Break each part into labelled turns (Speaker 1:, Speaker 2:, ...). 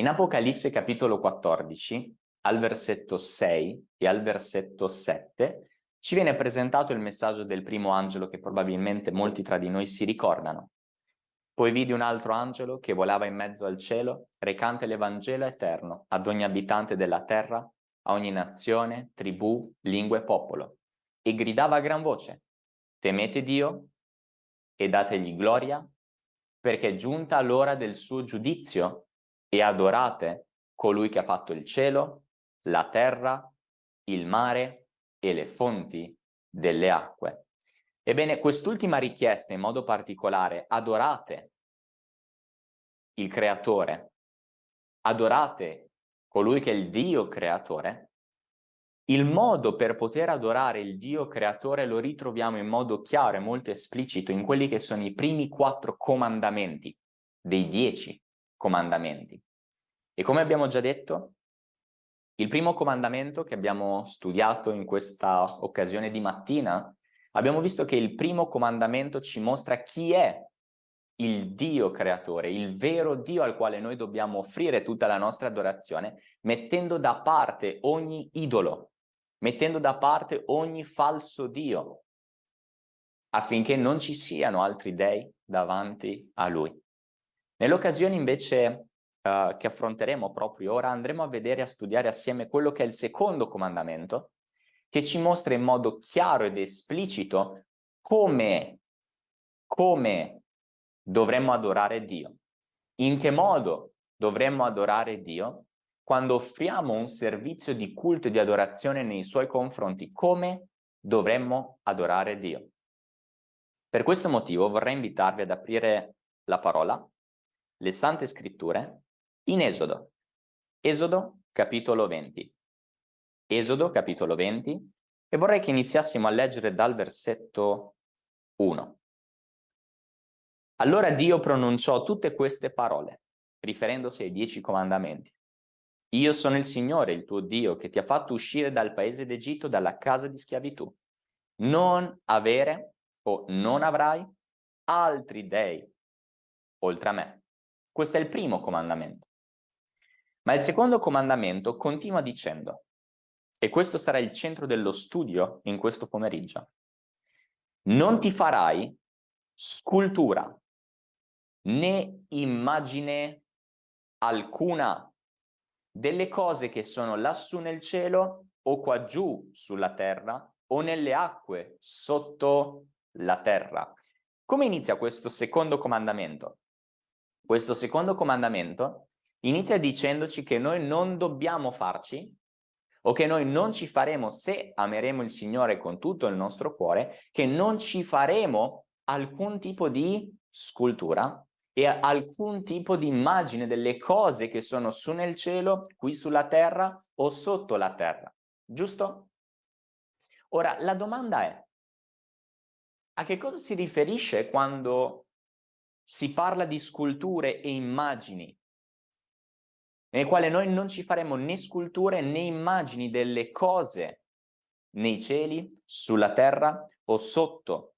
Speaker 1: In Apocalisse capitolo 14, al versetto 6 e al versetto 7, ci viene presentato il messaggio del primo angelo che probabilmente molti tra di noi si ricordano. Poi vidi un altro angelo che volava in mezzo al cielo, recante l'Evangelo eterno ad ogni abitante della terra, a ogni nazione, tribù, lingua e popolo, e gridava a gran voce, temete Dio e dategli gloria, perché è giunta l'ora del suo giudizio e adorate colui che ha fatto il cielo, la terra, il mare e le fonti delle acque. Ebbene, quest'ultima richiesta in modo particolare, adorate il creatore, adorate colui che è il Dio creatore, il modo per poter adorare il Dio creatore lo ritroviamo in modo chiaro e molto esplicito in quelli che sono i primi quattro comandamenti dei dieci comandamenti. E come abbiamo già detto, il primo comandamento che abbiamo studiato in questa occasione di mattina, abbiamo visto che il primo comandamento ci mostra chi è il Dio creatore, il vero Dio al quale noi dobbiamo offrire tutta la nostra adorazione, mettendo da parte ogni idolo, mettendo da parte ogni falso Dio, affinché non ci siano altri dei davanti a Lui. Nell'occasione invece uh, che affronteremo proprio ora andremo a vedere e a studiare assieme quello che è il secondo comandamento che ci mostra in modo chiaro ed esplicito come, come dovremmo adorare Dio. In che modo dovremmo adorare Dio? Quando offriamo un servizio di culto e di adorazione nei suoi confronti, come dovremmo adorare Dio? Per questo motivo vorrei invitarvi ad aprire la parola, le Sante Scritture, in Esodo. Esodo capitolo 20. Esodo capitolo 20 e vorrei che iniziassimo a leggere dal versetto 1. Allora Dio pronunciò tutte queste parole, riferendosi ai dieci comandamenti. Io sono il Signore, il tuo Dio, che ti ha fatto uscire dal paese d'Egitto, dalla casa di schiavitù. Non avere o non avrai altri dei oltre a me. Questo è il primo comandamento. Ma il secondo comandamento continua dicendo, e questo sarà il centro dello studio in questo pomeriggio, non ti farai scultura né immagine alcuna delle cose che sono lassù nel cielo o qua giù sulla terra o nelle acque sotto la terra. Come inizia questo secondo comandamento? Questo secondo comandamento inizia dicendoci che noi non dobbiamo farci o che noi non ci faremo se ameremo il Signore con tutto il nostro cuore, che non ci faremo alcun tipo di scultura e alcun tipo di immagine delle cose che sono su nel cielo, qui sulla terra o sotto la terra, giusto? Ora, la domanda è, a che cosa si riferisce quando si parla di sculture e immagini nel quale noi non ci faremo né sculture né immagini delle cose nei cieli, sulla terra o sotto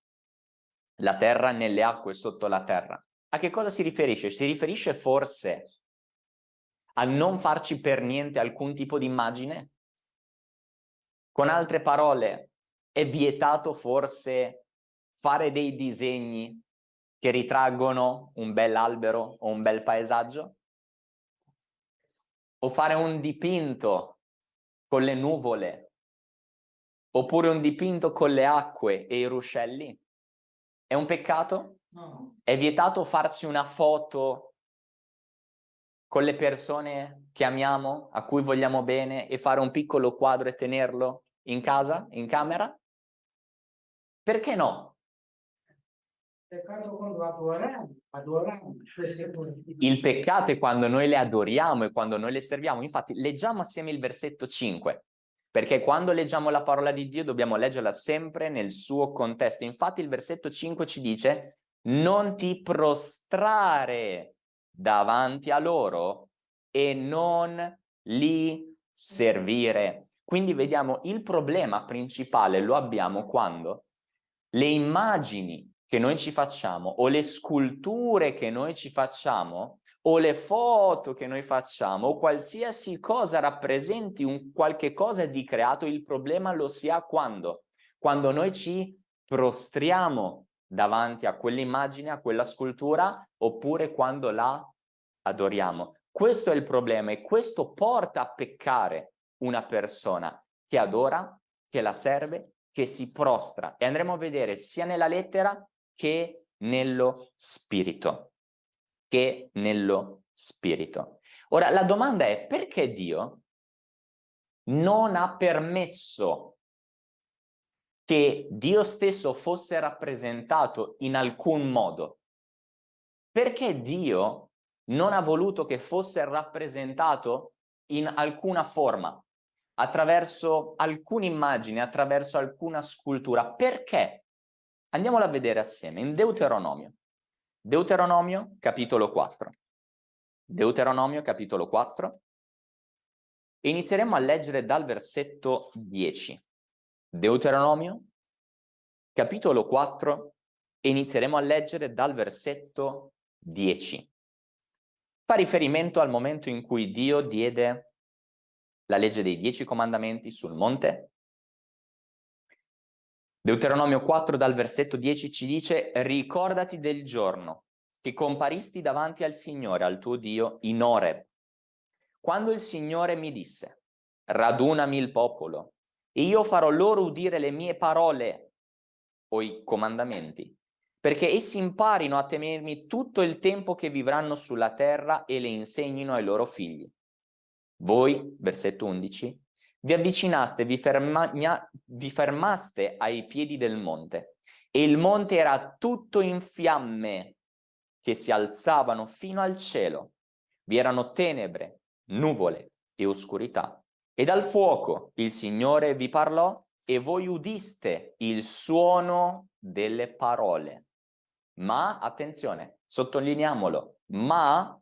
Speaker 1: la terra, nelle acque sotto la terra. A che cosa si riferisce? Si riferisce forse a non farci per niente alcun tipo di immagine? Con altre parole, è vietato forse fare dei disegni che ritraggono un bel albero o un bel paesaggio? o fare un dipinto con le nuvole, oppure un dipinto con le acque e i ruscelli? È un peccato? No. È vietato farsi una foto con le persone che amiamo, a cui vogliamo bene, e fare un piccolo quadro e tenerlo in casa, in camera? Perché no?
Speaker 2: Peccato quando adoriamo,
Speaker 1: Il peccato è quando noi le adoriamo e quando noi le serviamo. Infatti leggiamo assieme il versetto 5, perché quando leggiamo la parola di Dio dobbiamo leggerla sempre nel suo contesto. Infatti il versetto 5 ci dice non ti prostrare davanti a loro e non li servire. Quindi vediamo il problema principale lo abbiamo quando le immagini che noi ci facciamo o le sculture che noi ci facciamo o le foto che noi facciamo o qualsiasi cosa rappresenti un qualche cosa di creato, il problema lo si ha quando? Quando noi ci prostriamo davanti a quell'immagine, a quella scultura, oppure quando la adoriamo. Questo è il problema e questo porta a peccare una persona che adora, che la serve, che si prostra. E andremo a vedere sia nella lettera che nello spirito. Che nello spirito. Ora, la domanda è perché Dio non ha permesso che Dio stesso fosse rappresentato in alcun modo? Perché Dio non ha voluto che fosse rappresentato in alcuna forma, attraverso alcune immagini, attraverso alcuna scultura? Perché? Andiamola a vedere assieme in Deuteronomio. Deuteronomio, capitolo 4. Deuteronomio, capitolo 4. E inizieremo a leggere dal versetto 10. Deuteronomio, capitolo 4, e inizieremo a leggere dal versetto 10. Fa riferimento al momento in cui Dio diede la legge dei dieci comandamenti sul monte. Deuteronomio 4 dal versetto 10 ci dice ricordati del giorno che comparisti davanti al Signore, al tuo Dio, in Oreb, quando il Signore mi disse radunami il popolo e io farò loro udire le mie parole o i comandamenti, perché essi imparino a temermi tutto il tempo che vivranno sulla terra e le insegnino ai loro figli. Voi, versetto 11, vi avvicinaste, vi, ferma, vi fermaste ai piedi del monte e il monte era tutto in fiamme che si alzavano fino al cielo. Vi erano tenebre, nuvole e oscurità. E dal fuoco il Signore vi parlò e voi udiste il suono delle parole. Ma, attenzione, sottolineiamolo, ma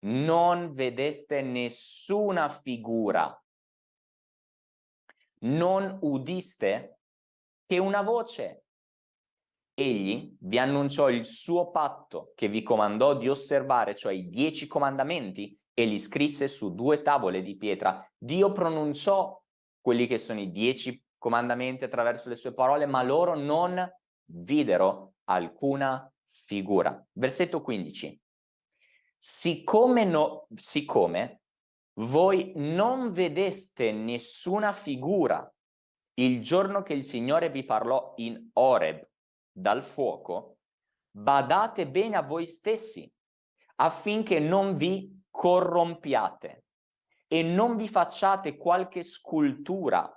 Speaker 1: non vedeste nessuna figura. Non udiste che una voce. Egli vi annunciò il suo patto che vi comandò di osservare, cioè i dieci comandamenti e li scrisse su due tavole di pietra. Dio pronunciò quelli che sono i dieci comandamenti attraverso le sue parole, ma loro non videro alcuna figura. Versetto 15. Siccome, no, siccome voi non vedeste nessuna figura il giorno che il Signore vi parlò in Oreb dal fuoco, badate bene a voi stessi affinché non vi corrompiate e non vi facciate qualche scultura,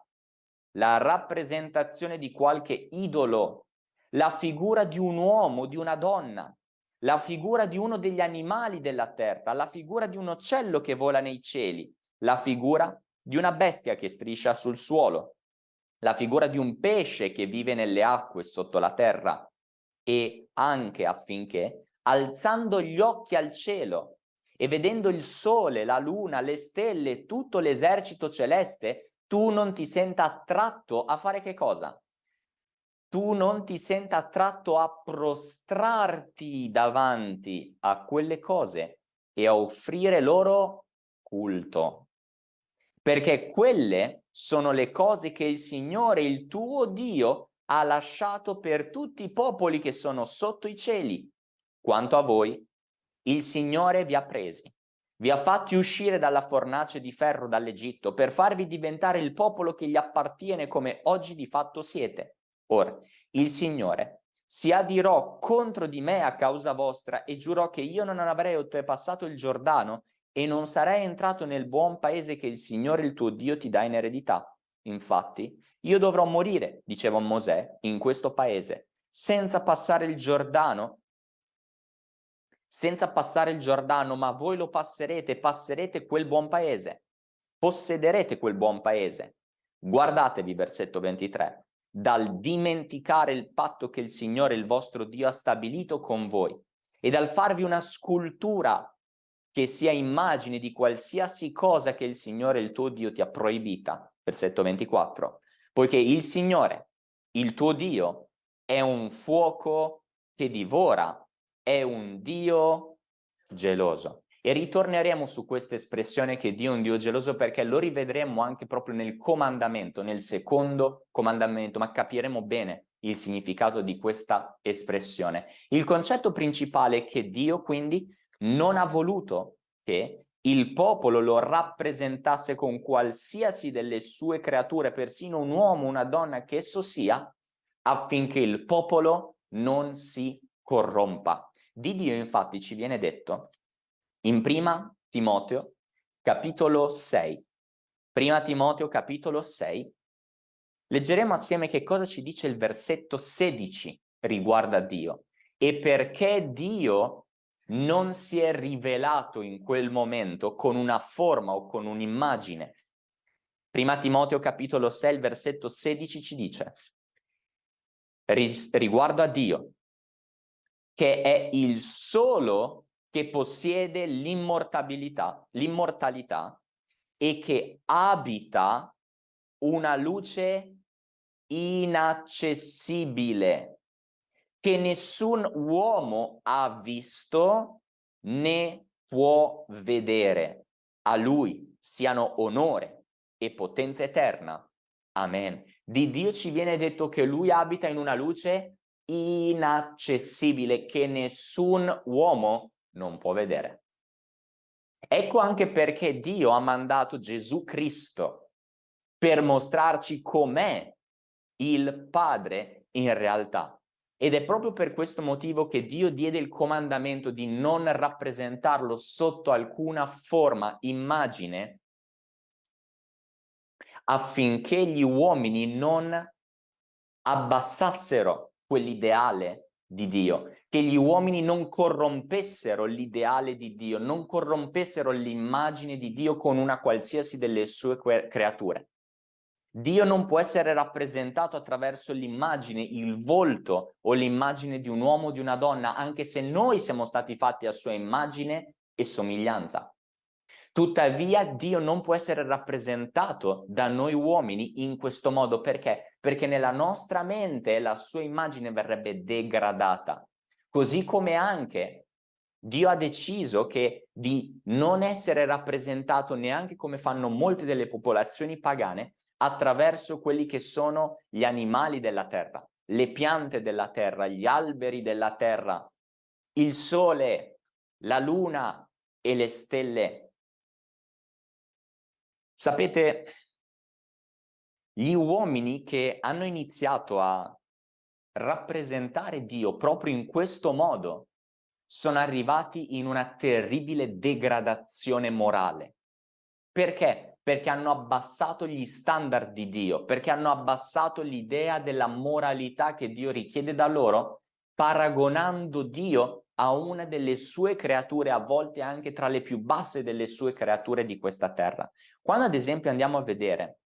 Speaker 1: la rappresentazione di qualche idolo, la figura di un uomo, di una donna, la figura di uno degli animali della terra, la figura di un uccello che vola nei cieli, la figura di una bestia che striscia sul suolo, la figura di un pesce che vive nelle acque sotto la terra e anche affinché, alzando gli occhi al cielo, e vedendo il sole, la luna, le stelle, tutto l'esercito celeste, tu non ti senta attratto a fare che cosa? Tu non ti senta attratto a prostrarti davanti a quelle cose e a offrire loro culto. Perché quelle sono le cose che il Signore, il tuo Dio, ha lasciato per tutti i popoli che sono sotto i cieli. Quanto a voi, il Signore vi ha presi, vi ha fatti uscire dalla fornace di ferro dall'Egitto per farvi diventare il popolo che gli appartiene come oggi di fatto siete. Ora, il Signore si adirò contro di me a causa vostra e giurò che io non avrei oltrepassato il Giordano e non sarei entrato nel buon paese che il Signore il tuo Dio ti dà in eredità. Infatti, io dovrò morire, diceva Mosè, in questo paese, senza passare il Giordano senza passare il Giordano, ma voi lo passerete, passerete quel buon paese, possederete quel buon paese. Guardatevi, versetto 23, dal dimenticare il patto che il Signore, il vostro Dio, ha stabilito con voi e dal farvi una scultura che sia immagine di qualsiasi cosa che il Signore, il tuo Dio, ti ha proibita. Versetto 24, poiché il Signore, il tuo Dio, è un fuoco che divora è un Dio geloso. E ritorneremo su questa espressione che Dio è un Dio geloso perché lo rivedremo anche proprio nel comandamento, nel secondo comandamento, ma capiremo bene il significato di questa espressione. Il concetto principale è che Dio quindi non ha voluto che il popolo lo rappresentasse con qualsiasi delle sue creature, persino un uomo, una donna che esso sia, affinché il popolo non si corrompa. Di Dio infatti ci viene detto in prima Timoteo capitolo 6. Prima Timoteo capitolo 6. Leggeremo assieme che cosa ci dice il versetto 16 riguardo a Dio e perché Dio non si è rivelato in quel momento con una forma o con un'immagine. Prima Timoteo capitolo 6, versetto 16 ci dice riguardo a Dio, che è il solo che possiede l'immortalità, e che abita una luce inaccessibile che nessun uomo ha visto né può vedere. A lui siano onore e potenza eterna. Amen. Di Dio ci viene detto che lui abita in una luce inaccessibile che nessun uomo non può vedere. Ecco anche perché Dio ha mandato Gesù Cristo per mostrarci com'è il Padre in realtà. Ed è proprio per questo motivo che Dio diede il comandamento di non rappresentarlo sotto alcuna forma, immagine, affinché gli uomini non abbassassero quell'ideale di Dio, che gli uomini non corrompessero l'ideale di Dio, non corrompessero l'immagine di Dio con una qualsiasi delle sue creature. Dio non può essere rappresentato attraverso l'immagine, il volto o l'immagine di un uomo o di una donna, anche se noi siamo stati fatti a sua immagine e somiglianza. Tuttavia Dio non può essere rappresentato da noi uomini in questo modo perché? Perché nella nostra mente la sua immagine verrebbe degradata. Così come anche Dio ha deciso che di non essere rappresentato neanche come fanno molte delle popolazioni pagane attraverso quelli che sono gli animali della terra, le piante della terra, gli alberi della terra, il sole, la luna e le stelle. Sapete, gli uomini che hanno iniziato a rappresentare Dio proprio in questo modo sono arrivati in una terribile degradazione morale. Perché? Perché hanno abbassato gli standard di Dio, perché hanno abbassato l'idea della moralità che Dio richiede da loro, paragonando Dio a una delle sue creature, a volte anche tra le più basse delle sue creature di questa terra. Quando ad esempio andiamo a vedere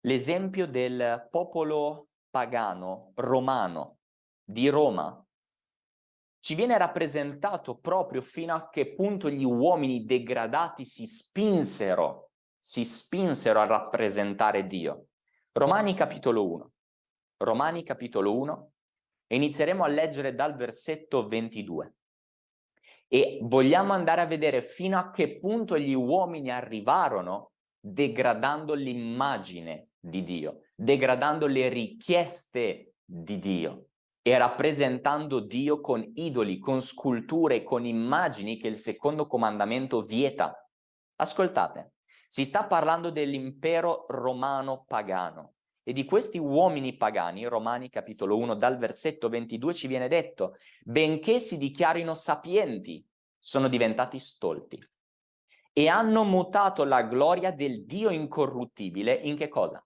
Speaker 1: l'esempio del popolo pagano romano di Roma, ci viene rappresentato proprio fino a che punto gli uomini degradati si spinsero, si spinsero a rappresentare Dio. Romani capitolo 1. Romani capitolo 1, e inizieremo a leggere dal versetto 22. E vogliamo andare a vedere fino a che punto gli uomini arrivarono degradando l'immagine di Dio, degradando le richieste di Dio e rappresentando Dio con idoli, con sculture, con immagini che il secondo comandamento vieta. Ascoltate, si sta parlando dell'impero romano pagano e di questi uomini pagani, Romani capitolo 1 dal versetto 22 ci viene detto, benché si dichiarino sapienti, sono diventati stolti e hanno mutato la gloria del Dio incorruttibile in che cosa?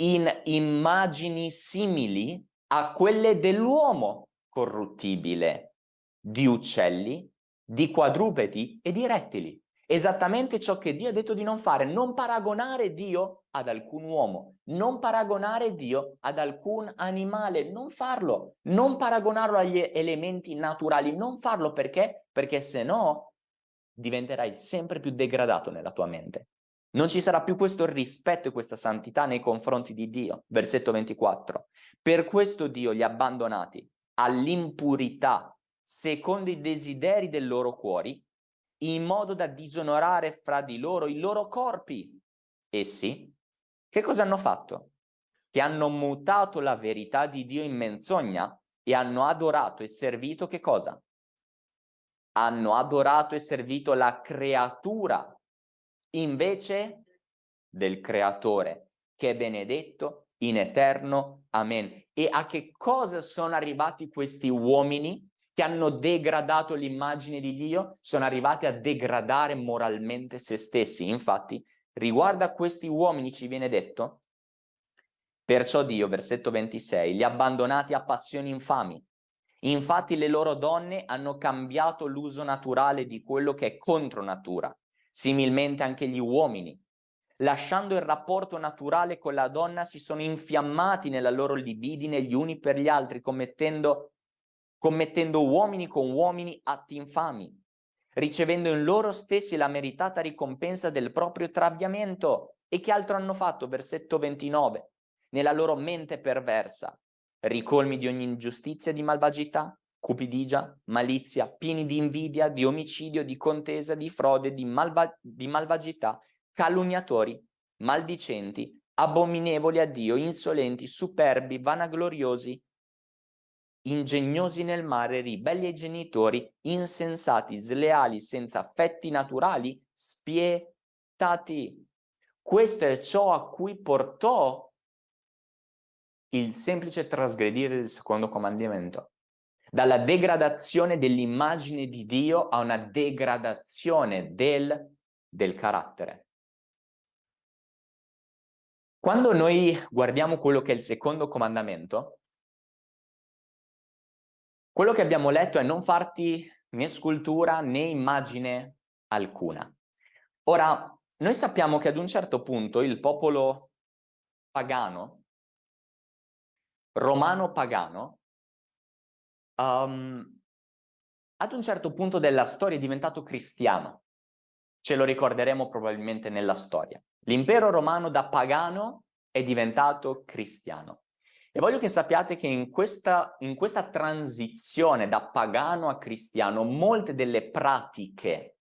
Speaker 1: In immagini simili a quelle dell'uomo corruttibile, di uccelli, di quadrupedi e di rettili esattamente ciò che Dio ha detto di non fare, non paragonare Dio ad alcun uomo, non paragonare Dio ad alcun animale, non farlo, non paragonarlo agli elementi naturali, non farlo perché? Perché se no diventerai sempre più degradato nella tua mente. Non ci sarà più questo rispetto e questa santità nei confronti di Dio. Versetto 24. Per questo Dio li ha abbandonati all'impurità secondo i desideri del loro cuori, in modo da disonorare fra di loro i loro corpi. Essi, che cosa hanno fatto? Che hanno mutato la verità di Dio in menzogna e hanno adorato e servito che cosa? Hanno adorato e servito la creatura invece del creatore, che è benedetto in eterno. Amen. E a che cosa sono arrivati questi uomini che hanno degradato l'immagine di Dio? Sono arrivati a degradare moralmente se stessi. Infatti, riguardo a questi uomini ci viene detto, perciò Dio, versetto 26, li ha abbandonati a passioni infami. Infatti le loro donne hanno cambiato l'uso naturale di quello che è contro natura. Similmente anche gli uomini lasciando il rapporto naturale con la donna, si sono infiammati nella loro libidine gli uni per gli altri, commettendo, commettendo uomini con uomini atti infami, ricevendo in loro stessi la meritata ricompensa del proprio traviamento. E che altro hanno fatto? Versetto 29. Nella loro mente perversa, ricolmi di ogni ingiustizia e di malvagità, cupidigia, malizia, pieni di invidia, di omicidio, di contesa, di frode, di, malva di malvagità, calunniatori, maldicenti, abominevoli a Dio, insolenti, superbi, vanagloriosi, ingegnosi nel mare, ribelli ai genitori, insensati, sleali, senza affetti naturali, spietati. Questo è ciò a cui portò il semplice trasgredire del secondo comandamento. Dalla degradazione dell'immagine di Dio a una degradazione del, del carattere. Quando noi guardiamo quello che è il secondo comandamento, quello che abbiamo letto è non farti né scultura né immagine alcuna. Ora, noi sappiamo che ad un certo punto il popolo pagano, romano pagano, um, ad un certo punto della storia è diventato cristiano. Ce lo ricorderemo probabilmente nella storia. L'impero romano da pagano è diventato cristiano. E voglio che sappiate che in questa, in questa transizione da pagano a cristiano, molte delle pratiche,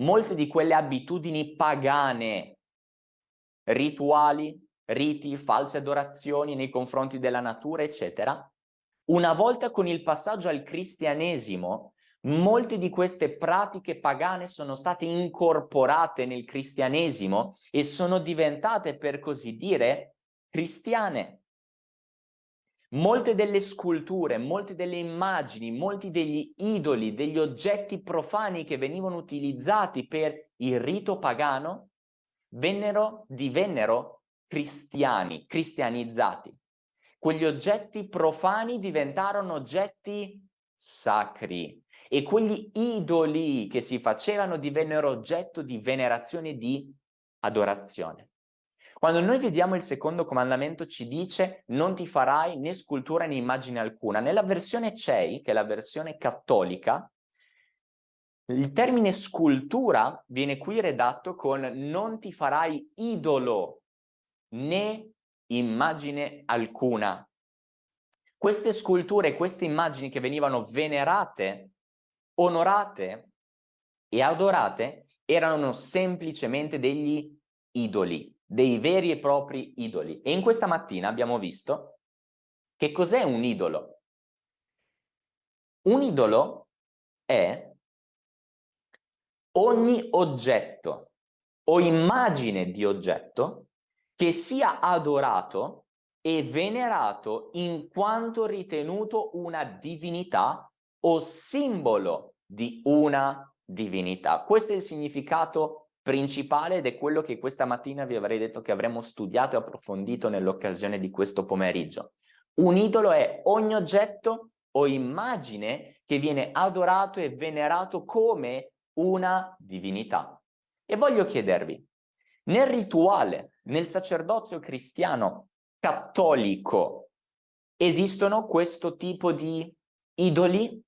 Speaker 1: molte di quelle abitudini pagane, rituali, riti, false adorazioni nei confronti della natura, eccetera, una volta con il passaggio al cristianesimo Molte di queste pratiche pagane sono state incorporate nel cristianesimo e sono diventate, per così dire, cristiane. Molte delle sculture, molte delle immagini, molti degli idoli, degli oggetti profani che venivano utilizzati per il rito pagano, vennero, divennero cristiani, cristianizzati. Quegli oggetti profani diventarono oggetti sacri e quegli idoli che si facevano divennero oggetto di venerazione e di adorazione. Quando noi vediamo il secondo comandamento ci dice non ti farai né scultura né immagine alcuna. Nella versione CEI, che è la versione cattolica, il termine scultura viene qui redatto con non ti farai idolo né immagine alcuna. Queste sculture, queste immagini che venivano venerate onorate e adorate erano semplicemente degli idoli, dei veri e propri idoli. E in questa mattina abbiamo visto che cos'è un idolo. Un idolo è ogni oggetto o immagine di oggetto che sia adorato e venerato in quanto ritenuto una divinità o simbolo di una divinità. Questo è il significato principale ed è quello che questa mattina vi avrei detto che avremmo studiato e approfondito nell'occasione di questo pomeriggio. Un idolo è ogni oggetto o immagine che viene adorato e venerato come una divinità. E voglio chiedervi, nel rituale, nel sacerdozio cristiano cattolico, esistono questo tipo di idoli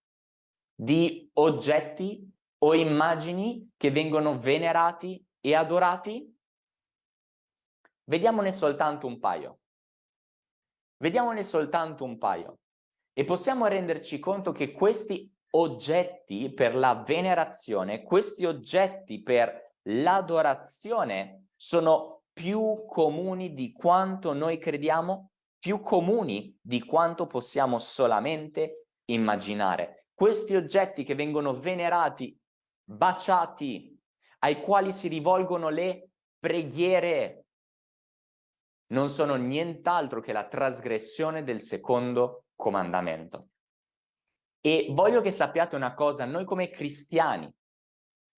Speaker 1: di oggetti o immagini che vengono venerati e adorati? Vediamone soltanto un paio. Vediamone soltanto un paio. E possiamo renderci conto che questi oggetti per la venerazione, questi oggetti per l'adorazione sono più comuni di quanto noi crediamo, più comuni di quanto possiamo solamente immaginare. Questi oggetti che vengono venerati, baciati, ai quali si rivolgono le preghiere, non sono nient'altro che la trasgressione del secondo comandamento. E voglio che sappiate una cosa, noi come cristiani,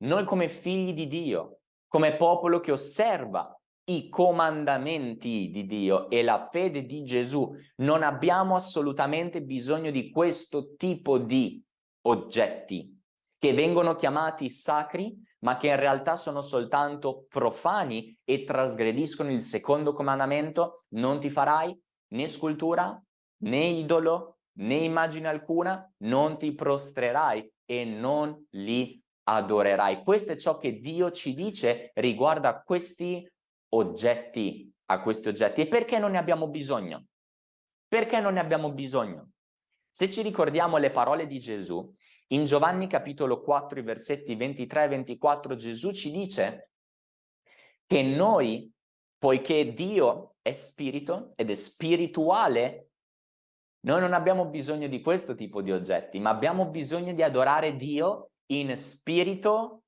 Speaker 1: noi come figli di Dio, come popolo che osserva i comandamenti di Dio e la fede di Gesù, non abbiamo assolutamente bisogno di questo tipo di oggetti che vengono chiamati sacri, ma che in realtà sono soltanto profani e trasgrediscono il secondo comandamento, non ti farai né scultura, né idolo, né immagine alcuna, non ti prostrerai e non li adorerai. Questo è ciò che Dio ci dice riguardo a questi oggetti, a questi oggetti. E perché non ne abbiamo bisogno? Perché non ne abbiamo bisogno? Se ci ricordiamo le parole di Gesù, in Giovanni capitolo 4, i versetti 23 e 24, Gesù ci dice che noi, poiché Dio è spirito ed è spirituale, noi non abbiamo bisogno di questo tipo di oggetti, ma abbiamo bisogno di adorare Dio in spirito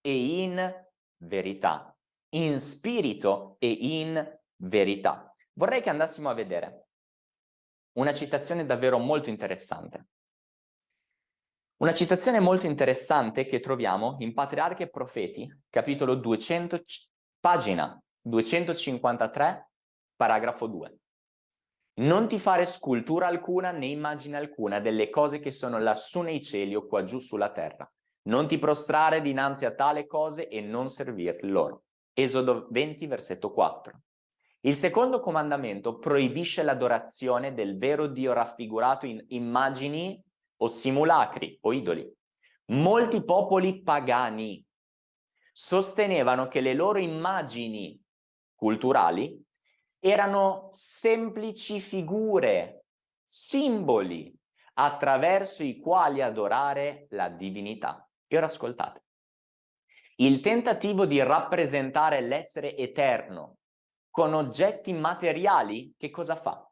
Speaker 1: e in verità. In spirito e in verità. Vorrei che andassimo a vedere una citazione davvero molto interessante. Una citazione molto interessante che troviamo in Patriarche e Profeti, capitolo 200, pagina 253, paragrafo 2. Non ti fare scultura alcuna né immagine alcuna delle cose che sono lassù nei cieli o qua giù sulla terra. Non ti prostrare dinanzi a tale cose e non servir loro. Esodo 20, versetto 4. Il secondo comandamento proibisce l'adorazione del vero Dio raffigurato in immagini o simulacri o idoli. Molti popoli pagani sostenevano che le loro immagini culturali erano semplici figure, simboli attraverso i quali adorare la divinità. E ora ascoltate. Il tentativo di rappresentare l'essere eterno con oggetti materiali, che cosa fa?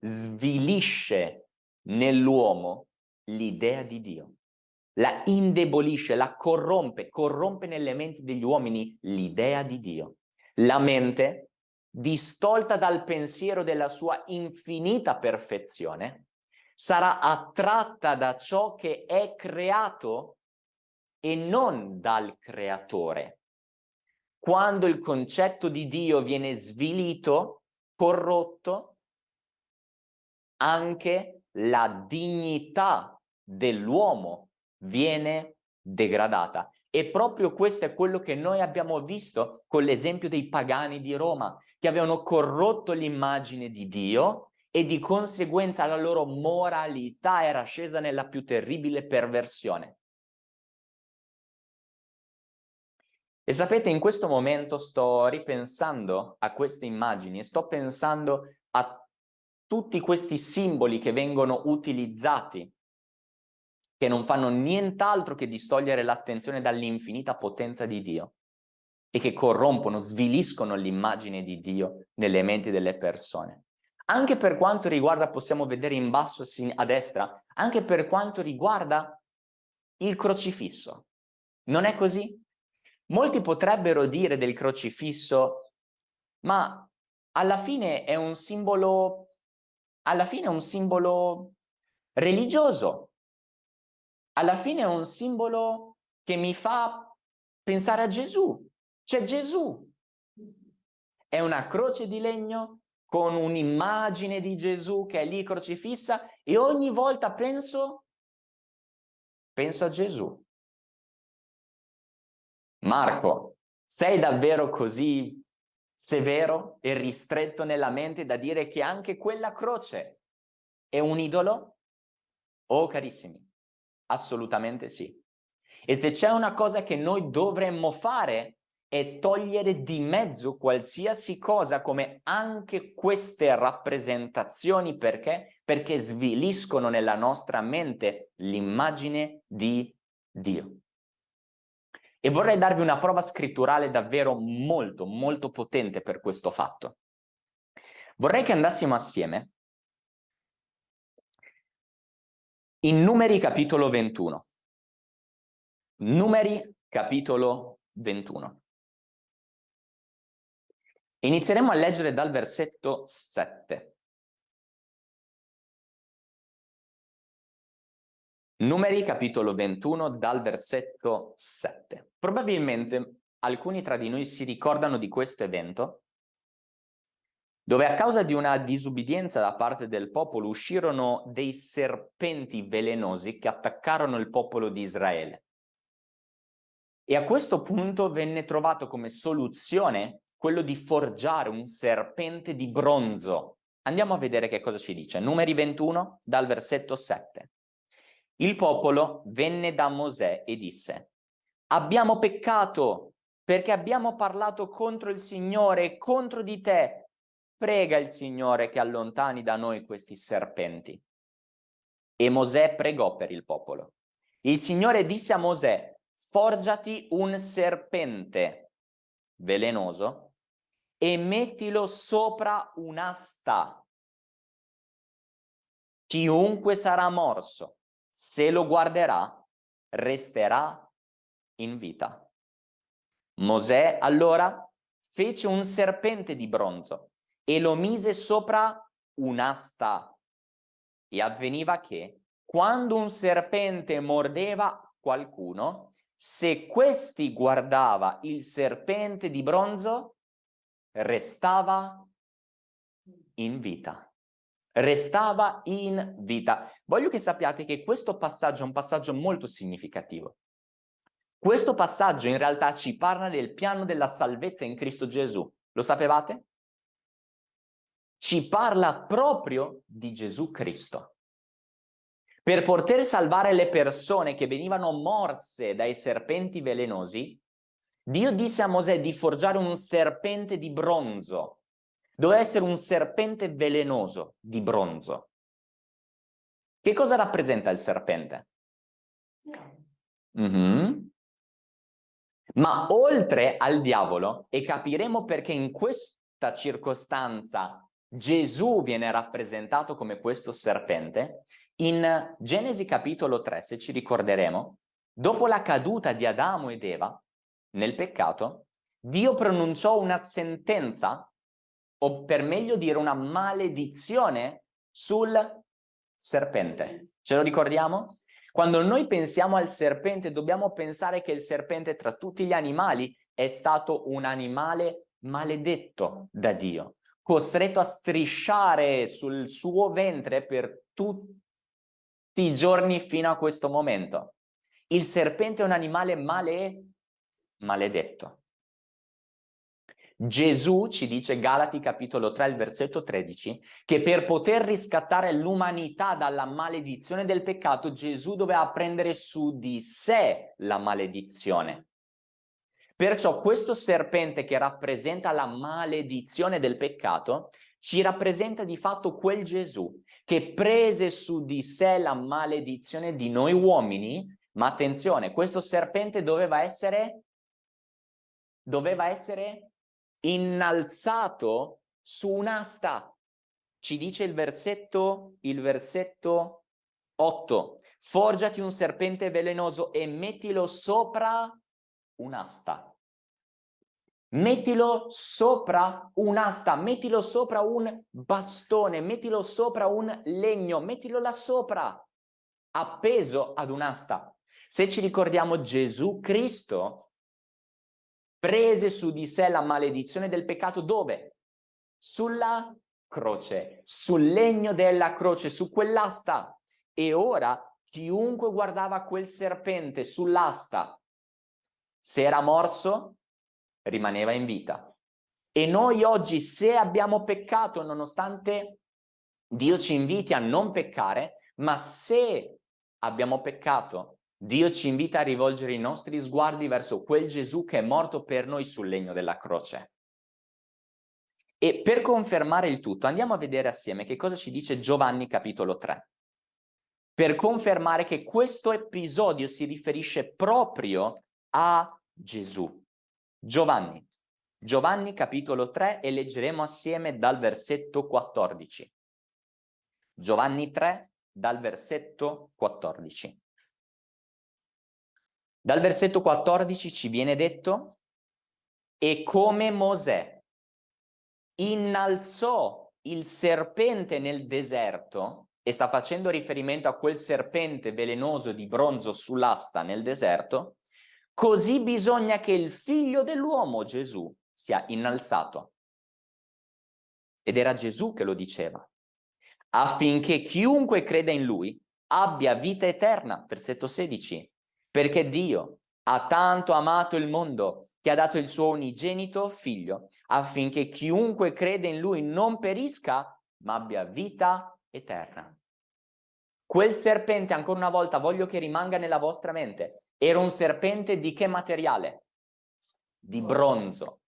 Speaker 1: Svilisce nell'uomo l'idea di Dio. La indebolisce, la corrompe, corrompe nelle menti degli uomini l'idea di Dio. La mente, distolta dal pensiero della sua infinita perfezione, sarà attratta da ciò che è creato e non dal creatore. Quando il concetto di Dio viene svilito, corrotto, anche la dignità dell'uomo viene degradata. E proprio questo è quello che noi abbiamo visto con l'esempio dei pagani di Roma, che avevano corrotto l'immagine di Dio e di conseguenza la loro moralità era scesa nella più terribile perversione. E sapete, in questo momento sto ripensando a queste immagini e sto pensando a tutti questi simboli che vengono utilizzati, che non fanno nient'altro che distogliere l'attenzione dall'infinita potenza di Dio e che corrompono, sviliscono l'immagine di Dio nelle menti delle persone. Anche per quanto riguarda, possiamo vedere in basso a destra, anche per quanto riguarda il crocifisso. Non è così? Molti potrebbero dire del crocifisso, ma alla fine è un simbolo alla fine è un simbolo religioso, alla fine è un simbolo che mi fa pensare a Gesù, c'è Gesù. È una croce di legno con un'immagine di Gesù che è lì crocifissa e ogni volta penso, penso a Gesù. Marco, sei davvero così severo e ristretto nella mente da dire che anche quella croce è un idolo? Oh carissimi, assolutamente sì. E se c'è una cosa che noi dovremmo fare è togliere di mezzo qualsiasi cosa come anche queste rappresentazioni perché? Perché sviliscono nella nostra mente l'immagine di Dio. E vorrei darvi una prova scritturale davvero molto, molto potente per questo fatto. Vorrei che andassimo assieme in Numeri capitolo 21. Numeri capitolo 21. Inizieremo a leggere dal versetto 7. Numeri capitolo 21 dal versetto 7. Probabilmente alcuni tra di noi si ricordano di questo evento dove a causa di una disubbidienza da parte del popolo uscirono dei serpenti velenosi che attaccarono il popolo di Israele. E a questo punto venne trovato come soluzione quello di forgiare un serpente di bronzo. Andiamo a vedere che cosa ci dice. Numeri 21 dal versetto 7. Il popolo venne da Mosè e disse abbiamo peccato perché abbiamo parlato contro il Signore e contro di te. Prega il Signore che allontani da noi questi serpenti. E Mosè pregò per il popolo. Il Signore disse a Mosè, forgiati un serpente velenoso e mettilo sopra un'asta. Chiunque sarà morso, se lo guarderà, resterà in vita. Mosè allora fece un serpente di bronzo e lo mise sopra un'asta. E avveniva che, quando un serpente mordeva qualcuno, se questi guardava il serpente di bronzo, restava in vita. Restava in vita. Voglio che sappiate che questo passaggio è un passaggio molto significativo. Questo passaggio in realtà ci parla del piano della salvezza in Cristo Gesù. Lo sapevate? Ci parla proprio di Gesù Cristo. Per poter salvare le persone che venivano morse dai serpenti velenosi, Dio disse a Mosè di forgiare un serpente di bronzo. Doveva essere un serpente velenoso di bronzo. Che cosa rappresenta il serpente? Mm -hmm. Ma oltre al diavolo, e capiremo perché in questa circostanza Gesù viene rappresentato come questo serpente, in Genesi capitolo 3, se ci ricorderemo, dopo la caduta di Adamo ed Eva, nel peccato, Dio pronunciò una sentenza, o per meglio dire una maledizione, sul serpente. Ce lo ricordiamo? Quando noi pensiamo al serpente, dobbiamo pensare che il serpente tra tutti gli animali è stato un animale maledetto da Dio, costretto a strisciare sul suo ventre per tutti i giorni fino a questo momento. Il serpente è un animale male maledetto. Gesù ci dice, Galati capitolo 3, il versetto 13, che per poter riscattare l'umanità dalla maledizione del peccato, Gesù doveva prendere su di sé la maledizione. Perciò questo serpente che rappresenta la maledizione del peccato, ci rappresenta di fatto quel Gesù che prese su di sé la maledizione di noi uomini, ma attenzione, questo serpente doveva essere doveva essere innalzato su un'asta. Ci dice il versetto, il versetto 8. Forgiati un serpente velenoso e mettilo sopra un'asta. Mettilo sopra un'asta, mettilo sopra un bastone, mettilo sopra un legno, mettilo là sopra, appeso ad un'asta. Se ci ricordiamo Gesù Cristo prese su di sé la maledizione del peccato dove? Sulla croce, sul legno della croce, su quell'asta. E ora chiunque guardava quel serpente sull'asta, se era morso, rimaneva in vita. E noi oggi, se abbiamo peccato, nonostante Dio ci inviti a non peccare, ma se abbiamo peccato Dio ci invita a rivolgere i nostri sguardi verso quel Gesù che è morto per noi sul legno della croce. E per confermare il tutto andiamo a vedere assieme che cosa ci dice Giovanni capitolo 3. Per confermare che questo episodio si riferisce proprio a Gesù. Giovanni, Giovanni capitolo 3 e leggeremo assieme dal versetto 14. Giovanni 3 dal versetto 14. Dal versetto 14 ci viene detto e come Mosè innalzò il serpente nel deserto e sta facendo riferimento a quel serpente velenoso di bronzo sull'asta nel deserto, così bisogna che il figlio dell'uomo Gesù sia innalzato. Ed era Gesù che lo diceva, affinché chiunque creda in lui abbia vita eterna, versetto 16, perché Dio ha tanto amato il mondo che ha dato il suo unigenito figlio, affinché chiunque crede in lui non perisca, ma abbia vita eterna. Quel serpente, ancora una volta, voglio che rimanga nella vostra mente, era un serpente di che materiale? Di bronzo.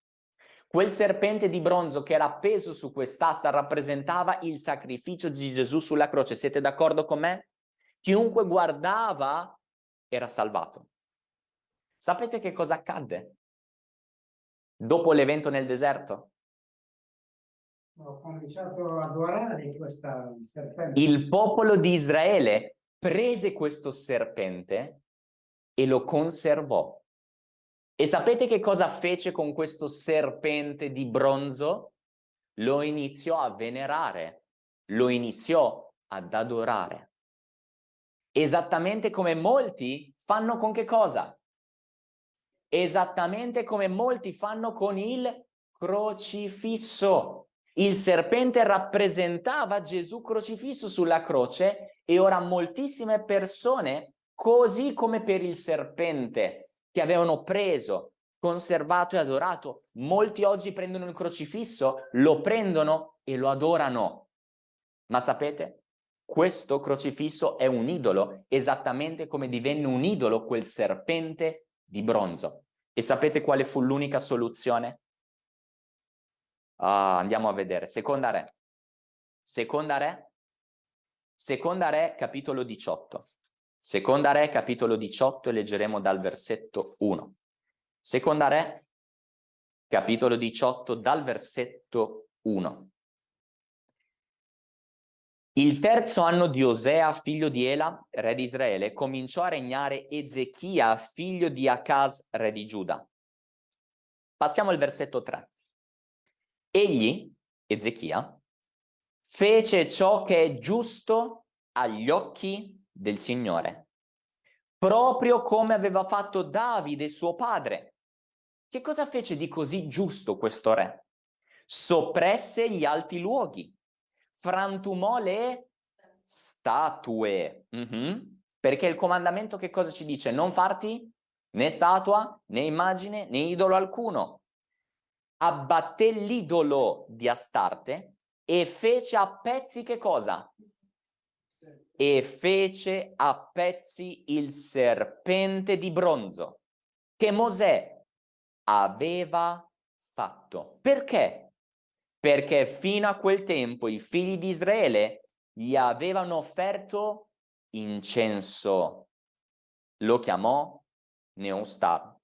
Speaker 1: Quel serpente di bronzo che era appeso su quest'asta rappresentava il sacrificio di Gesù sulla croce. Siete d'accordo con me? Chiunque guardava era salvato. Sapete che cosa accadde? dopo l'evento nel deserto?
Speaker 2: Ho cominciato ad adorare questa serpente.
Speaker 1: Il popolo di Israele prese questo serpente e lo conservò. E sapete che cosa fece con questo serpente di bronzo? Lo iniziò a venerare, lo iniziò ad adorare. Esattamente come molti fanno con che cosa? esattamente come molti fanno con il crocifisso. Il serpente rappresentava Gesù crocifisso sulla croce e ora moltissime persone, così come per il serpente che avevano preso, conservato e adorato, molti oggi prendono il crocifisso, lo prendono e lo adorano. Ma sapete? Questo crocifisso è un idolo, esattamente come divenne un idolo quel serpente di bronzo. E sapete quale fu l'unica soluzione? Ah, andiamo a vedere. Seconda Re. Seconda Re. Seconda Re, capitolo 18. Seconda Re, capitolo 18, e leggeremo dal versetto 1. Seconda Re, capitolo 18, dal versetto 1. Il terzo anno di Osea, figlio di Ela, re di Israele, cominciò a regnare Ezechia, figlio di Acaz, re di Giuda. Passiamo al versetto 3. Egli, Ezechia, fece ciò che è giusto agli occhi del Signore, proprio come aveva fatto Davide, suo padre. Che cosa fece di così giusto questo re? Soppresse gli alti luoghi frantumò le statue. Mm -hmm. Perché il comandamento che cosa ci dice? Non farti né statua, né immagine, né idolo alcuno. Abbatté l'idolo di Astarte e fece a pezzi che cosa? E fece a pezzi il serpente di bronzo che Mosè aveva fatto. Perché? Perché fino a quel tempo i figli di Israele gli avevano offerto incenso. Lo chiamò Neustar.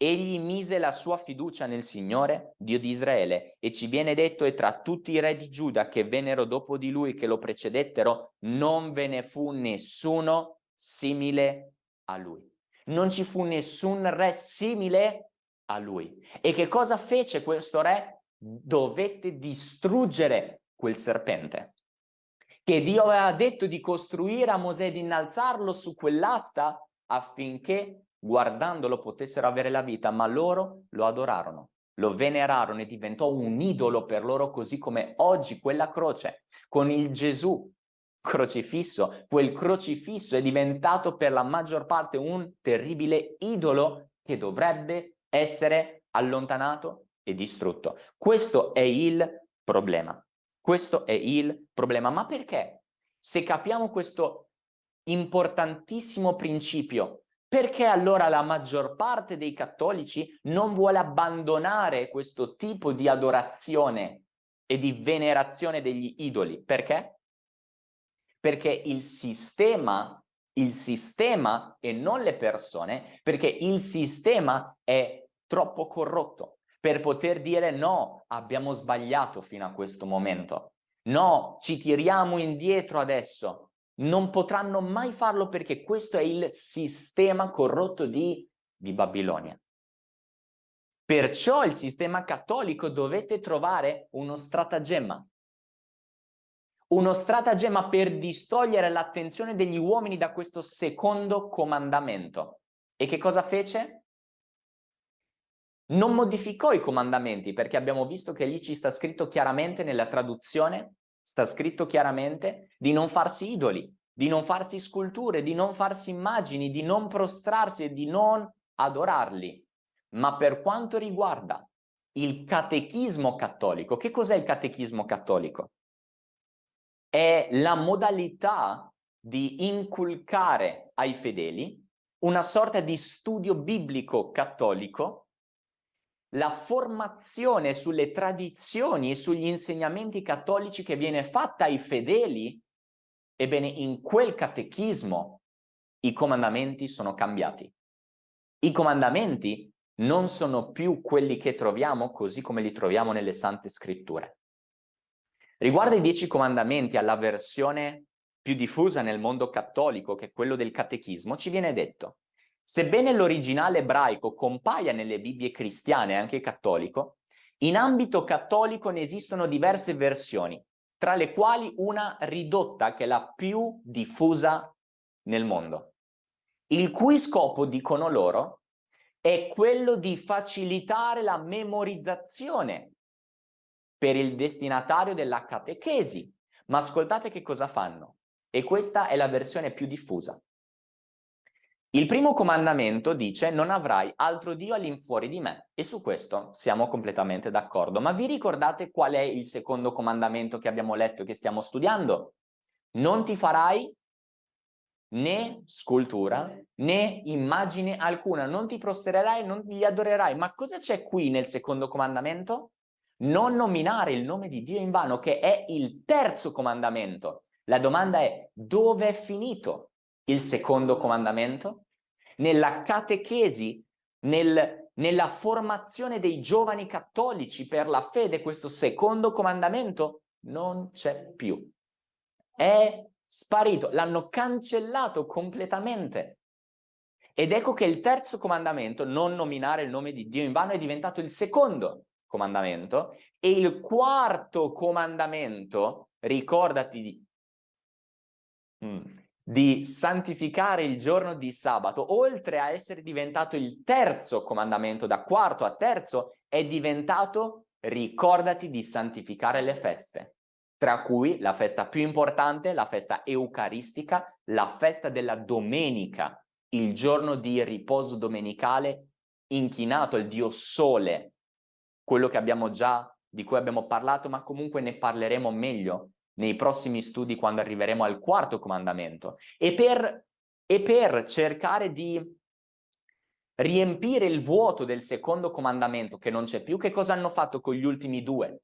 Speaker 1: Egli mise la sua fiducia nel Signore, Dio di Israele, e ci viene detto e tra tutti i re di Giuda che vennero dopo di lui, che lo precedettero, non ve ne fu nessuno simile a lui. Non ci fu nessun re simile a lui. E che cosa fece questo re? Dovette distruggere quel serpente. Che Dio aveva detto di costruire a Mosè, di innalzarlo su quell'asta affinché guardandolo potessero avere la vita, ma loro lo adorarono, lo venerarono e diventò un idolo per loro così come oggi quella croce con il Gesù crocifisso, quel crocifisso è diventato per la maggior parte un terribile idolo che dovrebbe essere allontanato e distrutto. Questo è il problema. Questo è il problema. Ma perché? Se capiamo questo importantissimo principio. Perché allora la maggior parte dei cattolici non vuole abbandonare questo tipo di adorazione e di venerazione degli idoli? Perché? Perché il sistema, il sistema e non le persone, perché il sistema è troppo corrotto per poter dire no, abbiamo sbagliato fino a questo momento. No, ci tiriamo indietro adesso non potranno mai farlo perché questo è il sistema corrotto di, di Babilonia. Perciò il sistema cattolico dovete trovare uno stratagemma. Uno stratagemma per distogliere l'attenzione degli uomini da questo secondo comandamento. E che cosa fece? Non modificò i comandamenti perché abbiamo visto che lì ci sta scritto chiaramente nella traduzione sta scritto chiaramente di non farsi idoli, di non farsi sculture, di non farsi immagini, di non prostrarsi e di non adorarli. Ma per quanto riguarda il catechismo cattolico, che cos'è il catechismo cattolico? È la modalità di inculcare ai fedeli una sorta di studio biblico cattolico la formazione sulle tradizioni e sugli insegnamenti cattolici che viene fatta ai fedeli, ebbene in quel catechismo i comandamenti sono cambiati. I comandamenti non sono più quelli che troviamo così come li troviamo nelle Sante Scritture. Riguardo ai dieci comandamenti alla versione più diffusa nel mondo cattolico, che è quello del catechismo, ci viene detto Sebbene l'originale ebraico compaia nelle Bibbie cristiane e anche cattolico, in ambito cattolico ne esistono diverse versioni, tra le quali una ridotta che è la più diffusa nel mondo, il cui scopo, dicono loro, è quello di facilitare la memorizzazione per il destinatario della catechesi. Ma ascoltate che cosa fanno. E questa è la versione più diffusa. Il primo comandamento dice non avrai altro Dio all'infuori di me e su questo siamo completamente d'accordo. Ma vi ricordate qual è il secondo comandamento che abbiamo letto e che stiamo studiando? Non ti farai né scultura né immagine alcuna, non ti prostererai, non li adorerai. Ma cosa c'è qui nel secondo comandamento? Non nominare il nome di Dio in vano, che è il terzo comandamento. La domanda è dove è finito? Il secondo comandamento, nella catechesi, nel, nella formazione dei giovani cattolici per la fede, questo secondo comandamento non c'è più. È sparito, l'hanno cancellato completamente. Ed ecco che il terzo comandamento, non nominare il nome di Dio in vano, è diventato il secondo comandamento e il quarto comandamento, ricordati di... Mm di santificare il giorno di sabato, oltre a essere diventato il terzo comandamento, da quarto a terzo, è diventato ricordati di santificare le feste, tra cui la festa più importante, la festa eucaristica, la festa della domenica, il giorno di riposo domenicale inchinato al Dio Sole, quello che abbiamo già, di cui abbiamo parlato, ma comunque ne parleremo meglio nei prossimi studi quando arriveremo al quarto comandamento e per, e per cercare di riempire il vuoto del secondo comandamento che non c'è più, che cosa hanno fatto con gli ultimi due?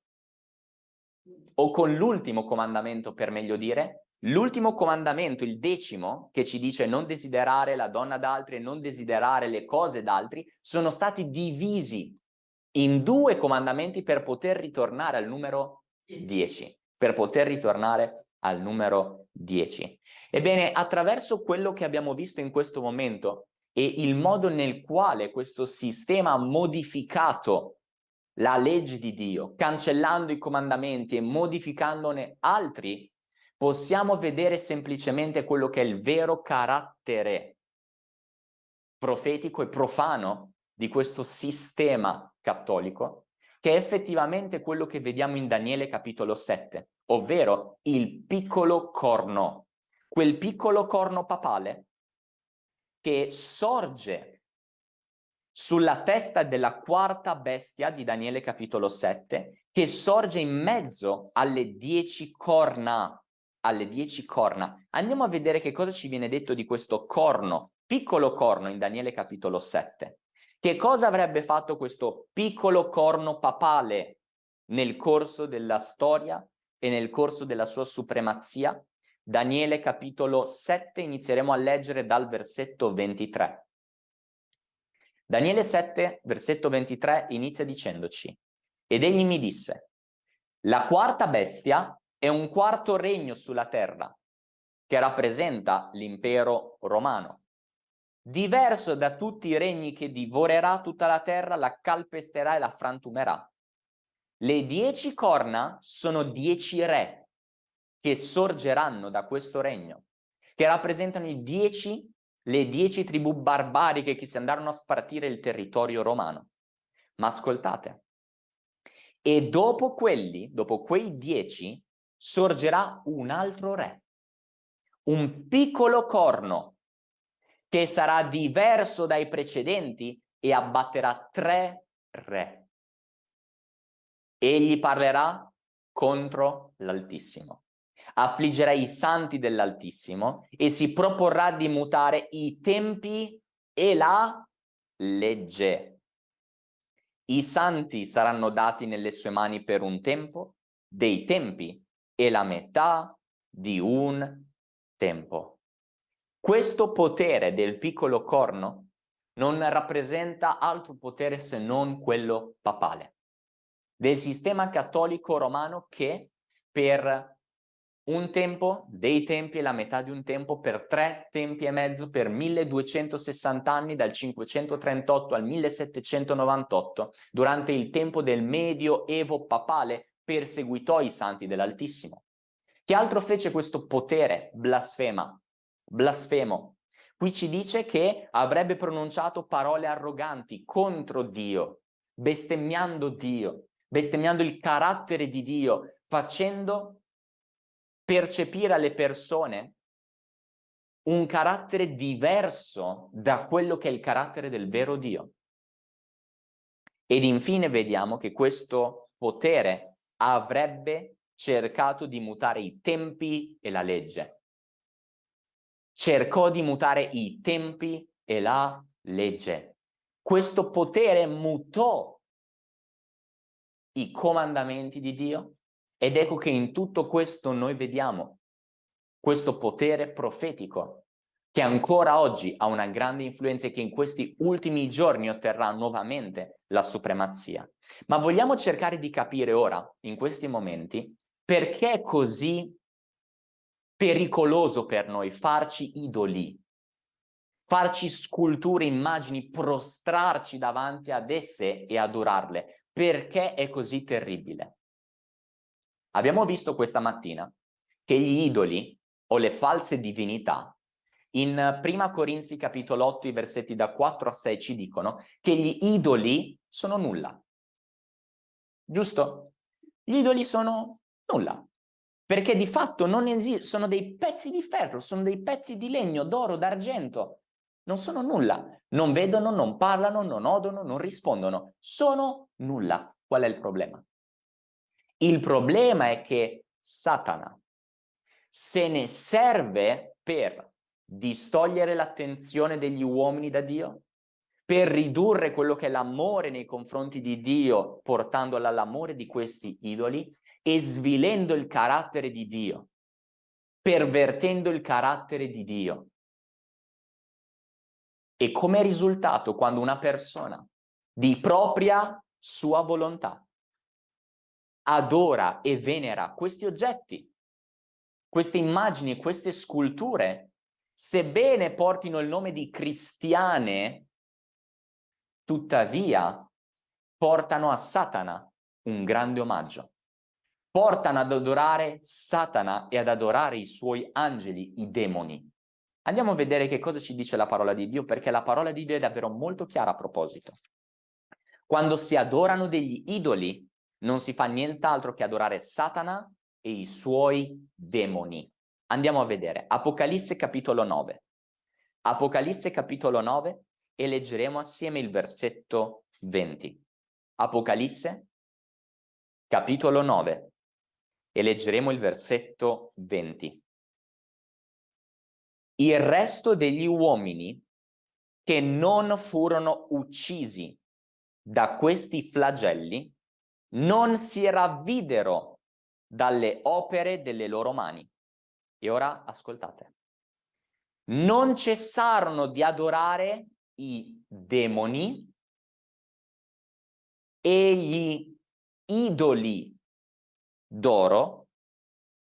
Speaker 1: O con l'ultimo comandamento per meglio dire? L'ultimo comandamento, il decimo, che ci dice non desiderare la donna d'altri e non desiderare le cose d'altri, sono stati divisi in due comandamenti per poter ritornare al numero 10 per poter ritornare al numero 10. Ebbene, attraverso quello che abbiamo visto in questo momento e il modo nel quale questo sistema ha modificato la legge di Dio, cancellando i comandamenti e modificandone altri, possiamo vedere semplicemente quello che è il vero carattere profetico e profano di questo sistema cattolico, che è effettivamente quello che vediamo in Daniele capitolo 7 ovvero il piccolo corno, quel piccolo corno papale che sorge sulla testa della quarta bestia di Daniele capitolo 7, che sorge in mezzo alle dieci corna alle dieci corna. Andiamo a vedere che cosa ci viene detto di questo corno, piccolo corno in Daniele capitolo 7. Che cosa avrebbe fatto questo piccolo corno papale nel corso della storia e nel corso della sua supremazia? Daniele capitolo 7 inizieremo a leggere dal versetto 23. Daniele 7 versetto 23 inizia dicendoci ed egli mi disse la quarta bestia è un quarto regno sulla terra che rappresenta l'impero romano. Diverso da tutti i regni che divorerà tutta la terra, la calpesterà e la frantumerà. Le dieci corna sono dieci re che sorgeranno da questo regno, che rappresentano i dieci, le dieci tribù barbariche che si andarono a spartire il territorio romano. Ma ascoltate, e dopo quelli, dopo quei dieci, sorgerà un altro re, un piccolo corno che sarà diverso dai precedenti e abbatterà tre re. Egli parlerà contro l'Altissimo, affliggerà i santi dell'Altissimo e si proporrà di mutare i tempi e la legge. I santi saranno dati nelle sue mani per un tempo, dei tempi e la metà di un tempo. Questo potere del piccolo corno non rappresenta altro potere se non quello papale, del sistema cattolico romano che per un tempo, dei tempi la metà di un tempo, per tre tempi e mezzo, per 1260 anni, dal 538 al 1798, durante il tempo del medioevo papale, perseguitò i santi dell'Altissimo. Che altro fece questo potere blasfema, blasfemo? Qui ci dice che avrebbe pronunciato parole arroganti contro Dio, bestemmiando Dio, bestemmiando il carattere di Dio, facendo percepire alle persone un carattere diverso da quello che è il carattere del vero Dio. Ed infine vediamo che questo potere avrebbe cercato di mutare i tempi e la legge. Cercò di mutare i tempi e la legge. Questo potere mutò i comandamenti di Dio ed ecco che in tutto questo noi vediamo questo potere profetico che ancora oggi ha una grande influenza e che in questi ultimi giorni otterrà nuovamente la supremazia. Ma vogliamo cercare di capire ora, in questi momenti, perché è così pericoloso per noi farci idoli, farci sculture, immagini, prostrarci davanti ad esse e adorarle. Perché è così terribile? Abbiamo visto questa mattina che gli idoli o le false divinità in Prima Corinzi capitolo 8 i versetti da 4 a 6 ci dicono che gli idoli sono nulla. Giusto? Gli idoli sono nulla. Perché di fatto non esistono, sono dei pezzi di ferro, sono dei pezzi di legno, d'oro, d'argento. Non sono nulla. Non vedono, non parlano, non odono, non rispondono. Sono nulla. Qual è il problema? Il problema è che Satana se ne serve per distogliere l'attenzione degli uomini da Dio, per ridurre quello che è l'amore nei confronti di Dio, portandolo all'amore di questi idoli e svilendo il carattere di Dio, pervertendo il carattere di Dio. E come risultato quando una persona di propria sua volontà adora e venera questi oggetti, queste immagini, queste sculture sebbene portino il nome di cristiane, tuttavia portano a Satana un grande omaggio. Portano ad adorare Satana e ad adorare i suoi angeli, i demoni. Andiamo a vedere che cosa ci dice la parola di Dio, perché la parola di Dio è davvero molto chiara a proposito. Quando si adorano degli idoli, non si fa nient'altro che adorare Satana e i suoi demoni. Andiamo a vedere Apocalisse capitolo 9. Apocalisse capitolo 9 e leggeremo assieme il versetto 20. Apocalisse capitolo 9 e leggeremo il versetto 20. Il resto degli uomini che non furono uccisi da questi flagelli non si ravvidero dalle opere delle loro mani. E ora ascoltate. Non cessarono di adorare i demoni e gli idoli d'oro,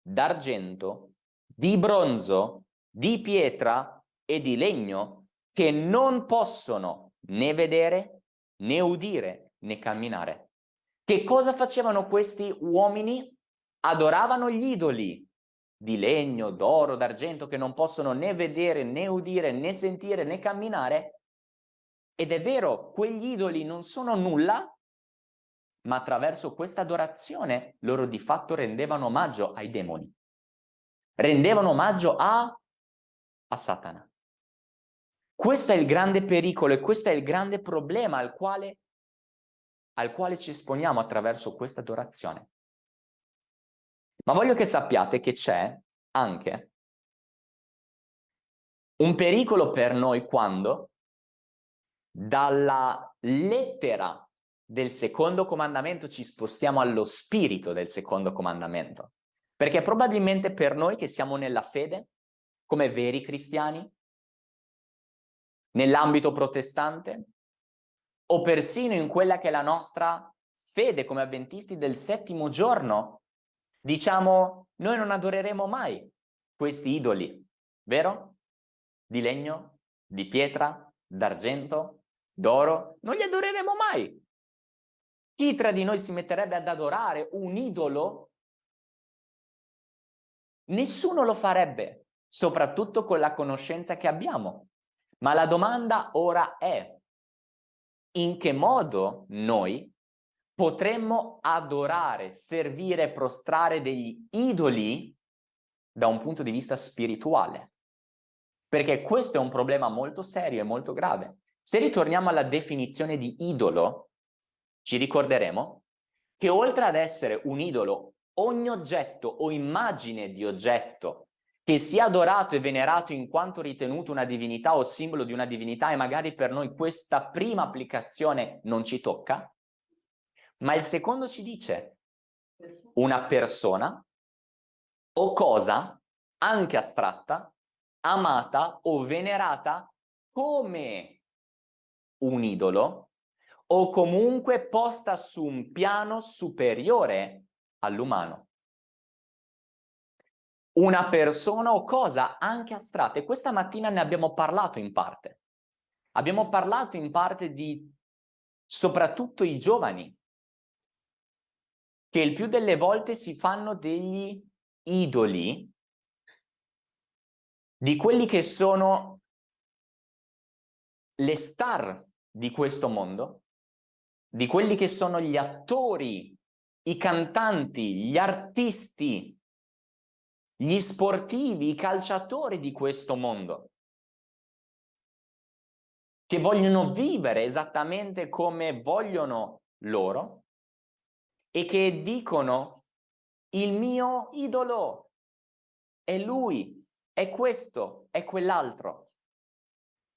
Speaker 1: d'argento, di bronzo, di pietra e di legno che non possono né vedere, né udire, né camminare. Che cosa facevano questi uomini? Adoravano gli idoli di legno, d'oro, d'argento che non possono né vedere, né udire, né sentire, né camminare. Ed è vero, quegli idoli non sono nulla, ma attraverso questa adorazione loro di fatto rendevano omaggio ai demoni. Rendevano omaggio a, a Satana. Questo è il grande pericolo e questo è il grande problema al quale, al quale ci esponiamo attraverso questa adorazione. Ma voglio che sappiate che c'è anche un pericolo per noi quando dalla lettera del secondo comandamento ci spostiamo allo spirito del secondo comandamento. Perché probabilmente per noi che siamo nella fede, come veri cristiani, nell'ambito protestante, o persino in quella che è la nostra fede come avventisti del settimo giorno, diciamo noi non adoreremo mai questi idoli, vero? Di legno, di pietra, d'argento, d'oro, non li adoreremo mai. Chi tra di noi si metterebbe ad adorare un idolo? Nessuno lo farebbe, soprattutto con la conoscenza che abbiamo. Ma la domanda ora è, in che modo noi potremmo adorare, servire, prostrare degli idoli da un punto di vista spirituale? Perché questo è un problema molto serio e molto grave. Se ritorniamo alla definizione di idolo, ci ricorderemo che oltre ad essere un idolo, ogni oggetto o immagine di oggetto che sia adorato e venerato in quanto ritenuto una divinità o simbolo di una divinità e magari per noi questa prima applicazione non ci tocca, ma il secondo ci dice una persona o cosa, anche astratta, amata o venerata come un idolo o comunque posta su un piano superiore all'umano. Una persona o cosa anche astratta e questa mattina ne abbiamo parlato in parte. Abbiamo parlato in parte di soprattutto i giovani che il più delle volte si fanno degli idoli di quelli che sono le star di questo mondo di quelli che sono gli attori, i cantanti, gli artisti, gli sportivi, i calciatori di questo mondo, che vogliono vivere esattamente come vogliono loro e che dicono il mio idolo è lui, è questo, è quell'altro.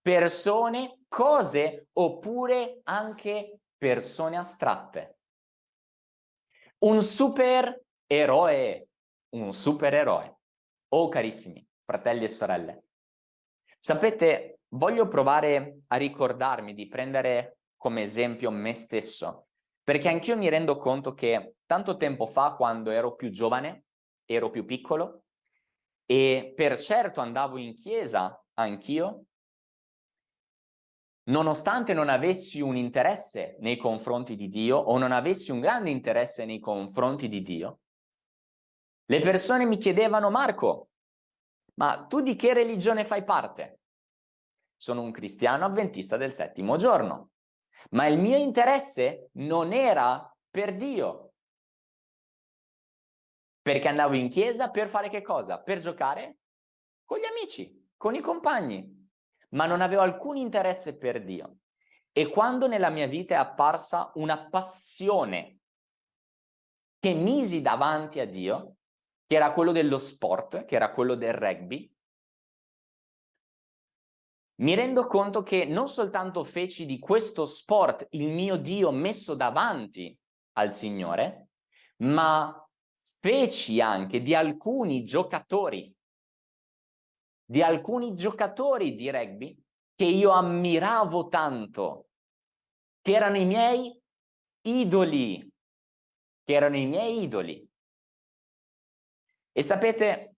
Speaker 1: Persone, cose oppure anche persone astratte. Un supereroe, un supereroe. Oh carissimi, fratelli e sorelle, sapete, voglio provare a ricordarmi di prendere come esempio me stesso, perché anch'io mi rendo conto che tanto tempo fa, quando ero più giovane, ero più piccolo, e per certo andavo in chiesa anch'io, nonostante non avessi un interesse nei confronti di Dio o non avessi un grande interesse nei confronti di Dio, le persone mi chiedevano, Marco, ma tu di che religione fai parte? Sono un cristiano avventista del settimo giorno, ma il mio interesse non era per Dio, perché andavo in chiesa per fare che cosa? Per giocare con gli amici, con i compagni, ma non avevo alcun interesse per Dio. E quando nella mia vita è apparsa una passione che misi davanti a Dio, che era quello dello sport, che era quello del rugby, mi rendo conto che non soltanto feci di questo sport il mio Dio messo davanti al Signore, ma feci anche di alcuni giocatori, di alcuni giocatori di rugby che io ammiravo tanto, che erano i miei idoli, che erano i miei idoli. E sapete,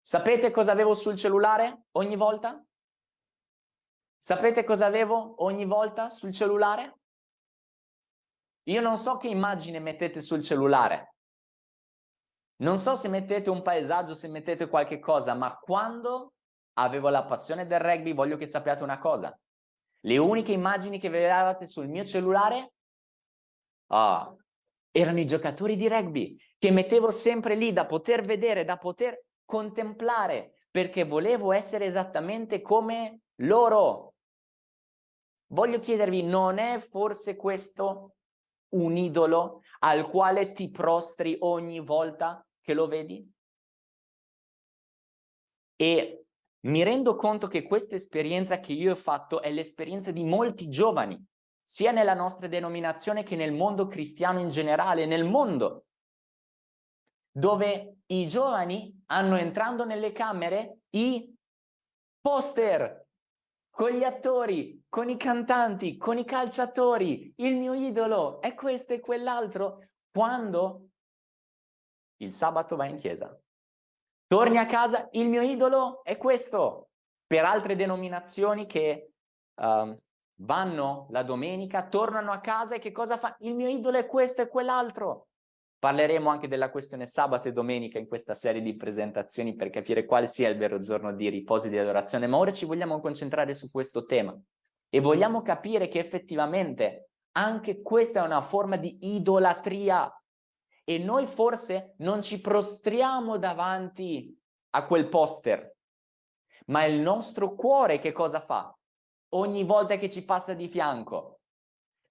Speaker 1: sapete cosa avevo sul cellulare ogni volta? Sapete cosa avevo ogni volta sul cellulare? Io non so che immagine mettete sul cellulare. Non so se mettete un paesaggio, se mettete qualche cosa, ma quando avevo la passione del rugby, voglio che sappiate una cosa. Le uniche immagini che vedevate sul mio cellulare oh, erano i giocatori di rugby che mettevo sempre lì da poter vedere, da poter contemplare, perché volevo essere esattamente come loro. Voglio chiedervi, non è forse questo un idolo al quale ti prostri ogni volta che lo vedi? E mi rendo conto che questa esperienza che io ho fatto è l'esperienza di molti giovani, sia nella nostra denominazione che nel mondo cristiano in generale, nel mondo, dove i giovani hanno entrando nelle camere i poster con gli attori, con i cantanti, con i calciatori, il mio idolo è questo e quell'altro, quando il sabato va in chiesa. Torni a casa, il mio idolo è questo. Per altre denominazioni che uh, vanno la domenica, tornano a casa e che cosa fa? Il mio idolo è questo e quell'altro. Parleremo anche della questione sabato e domenica in questa serie di presentazioni per capire quale sia il vero giorno di riposo e di adorazione, ma ora ci vogliamo concentrare su questo tema e vogliamo capire che effettivamente anche questa è una forma di idolatria e noi forse non ci prostriamo davanti a quel poster, ma il nostro cuore che cosa fa? Ogni volta che ci passa di fianco.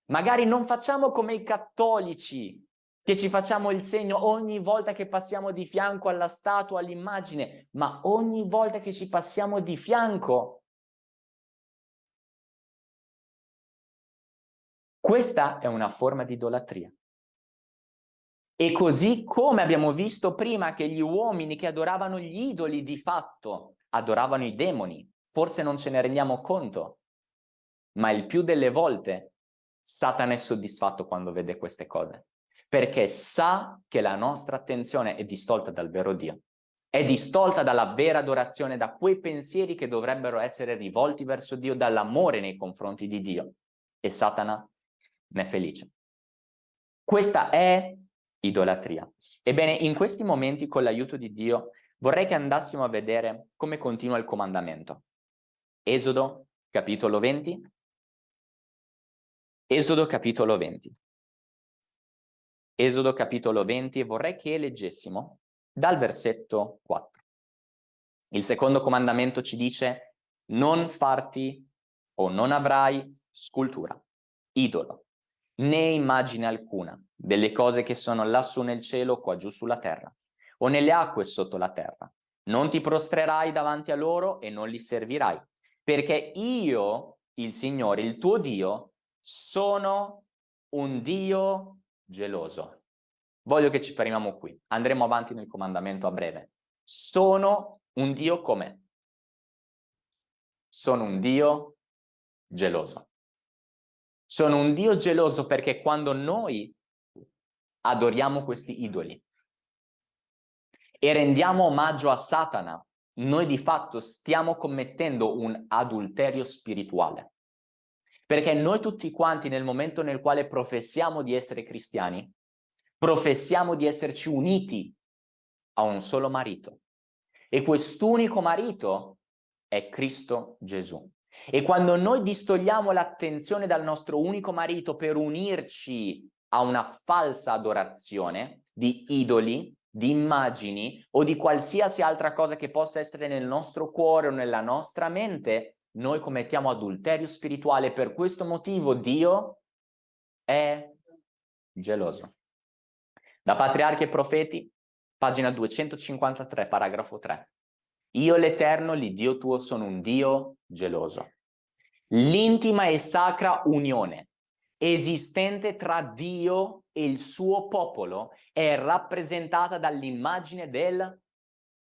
Speaker 1: Magari non facciamo come i cattolici che ci facciamo il segno ogni volta che passiamo di fianco alla statua, all'immagine, ma ogni volta che ci passiamo di fianco. Questa è una forma di idolatria. E così come abbiamo visto prima che gli uomini che adoravano gli idoli di fatto adoravano i demoni, forse non ce ne rendiamo conto, ma il più delle volte Satana è soddisfatto quando vede queste cose perché sa che la nostra attenzione è distolta dal vero Dio, è distolta dalla vera adorazione, da quei pensieri che dovrebbero essere rivolti verso Dio, dall'amore nei confronti di Dio. E Satana ne è felice. Questa è idolatria. Ebbene, in questi momenti, con l'aiuto di Dio, vorrei che andassimo a vedere come continua il comandamento. Esodo, capitolo 20. Esodo, capitolo 20. Esodo capitolo 20 e vorrei che leggessimo dal versetto 4. Il secondo comandamento ci dice non farti o non avrai scultura, idolo, né immagine alcuna delle cose che sono lassù nel cielo, qua giù sulla terra, o nelle acque sotto la terra. Non ti prostrerai davanti a loro e non li servirai, perché io, il Signore, il tuo Dio, sono un Dio geloso. Voglio che ci fermiamo qui. Andremo avanti nel comandamento a breve. Sono un Dio come? Sono un Dio geloso. Sono un Dio geloso perché quando noi adoriamo questi idoli e rendiamo omaggio a Satana, noi di fatto stiamo commettendo un adulterio spirituale. Perché noi tutti quanti nel momento nel quale professiamo di essere cristiani, professiamo di esserci uniti a un solo marito. E quest'unico marito è Cristo Gesù. E quando noi distogliamo l'attenzione dal nostro unico marito per unirci a una falsa adorazione di idoli, di immagini o di qualsiasi altra cosa che possa essere nel nostro cuore o nella nostra mente, noi commettiamo adulterio spirituale. Per questo motivo Dio è geloso. Da patriarchi e profeti pagina 253, paragrafo 3. Io l'Eterno, l'Iddio tuo, sono un Dio geloso. L'intima e sacra unione esistente tra Dio e il suo popolo è rappresentata dall'immagine del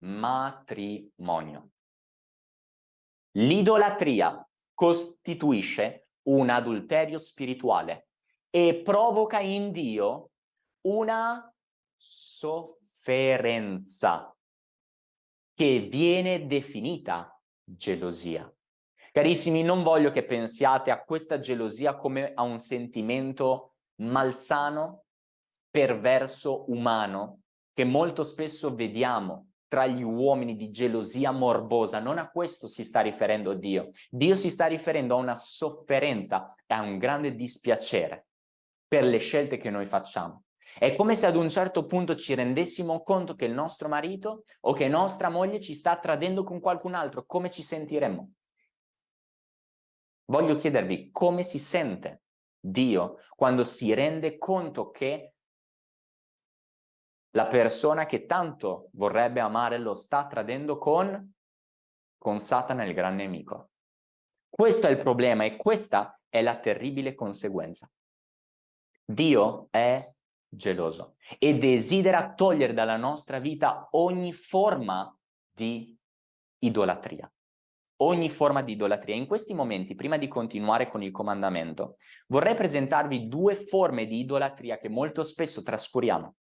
Speaker 1: matrimonio. L'idolatria costituisce un adulterio spirituale e provoca in Dio una sofferenza che viene definita gelosia. Carissimi, non voglio che pensiate a questa gelosia come a un sentimento malsano, perverso, umano, che molto spesso vediamo tra gli uomini di gelosia morbosa. Non a questo si sta riferendo Dio. Dio si sta riferendo a una sofferenza a un grande dispiacere per le scelte che noi facciamo. È come se ad un certo punto ci rendessimo conto che il nostro marito o che nostra moglie ci sta tradendo con qualcun altro. Come ci sentiremmo? Voglio chiedervi come si sente Dio quando si rende conto che la persona che tanto vorrebbe amare lo sta tradendo con, con Satana, il gran nemico. Questo è il problema e questa è la terribile conseguenza. Dio è geloso e desidera togliere dalla nostra vita ogni forma di idolatria ogni forma di idolatria. In questi momenti, prima di continuare con il comandamento, vorrei presentarvi due forme di idolatria che molto spesso trascuriamo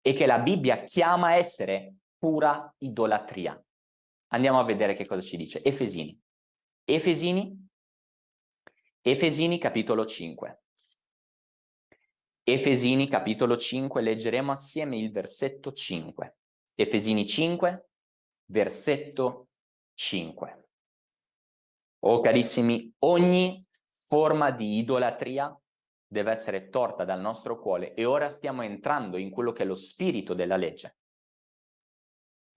Speaker 1: e che la Bibbia chiama essere pura idolatria. Andiamo a vedere che cosa ci dice. Efesini. Efesini, Efesini capitolo 5. Efesini capitolo 5, leggeremo assieme il versetto 5. Efesini 5, versetto 5. Oh carissimi, ogni forma di idolatria deve essere torta dal nostro cuore e ora stiamo entrando in quello che è lo spirito della legge,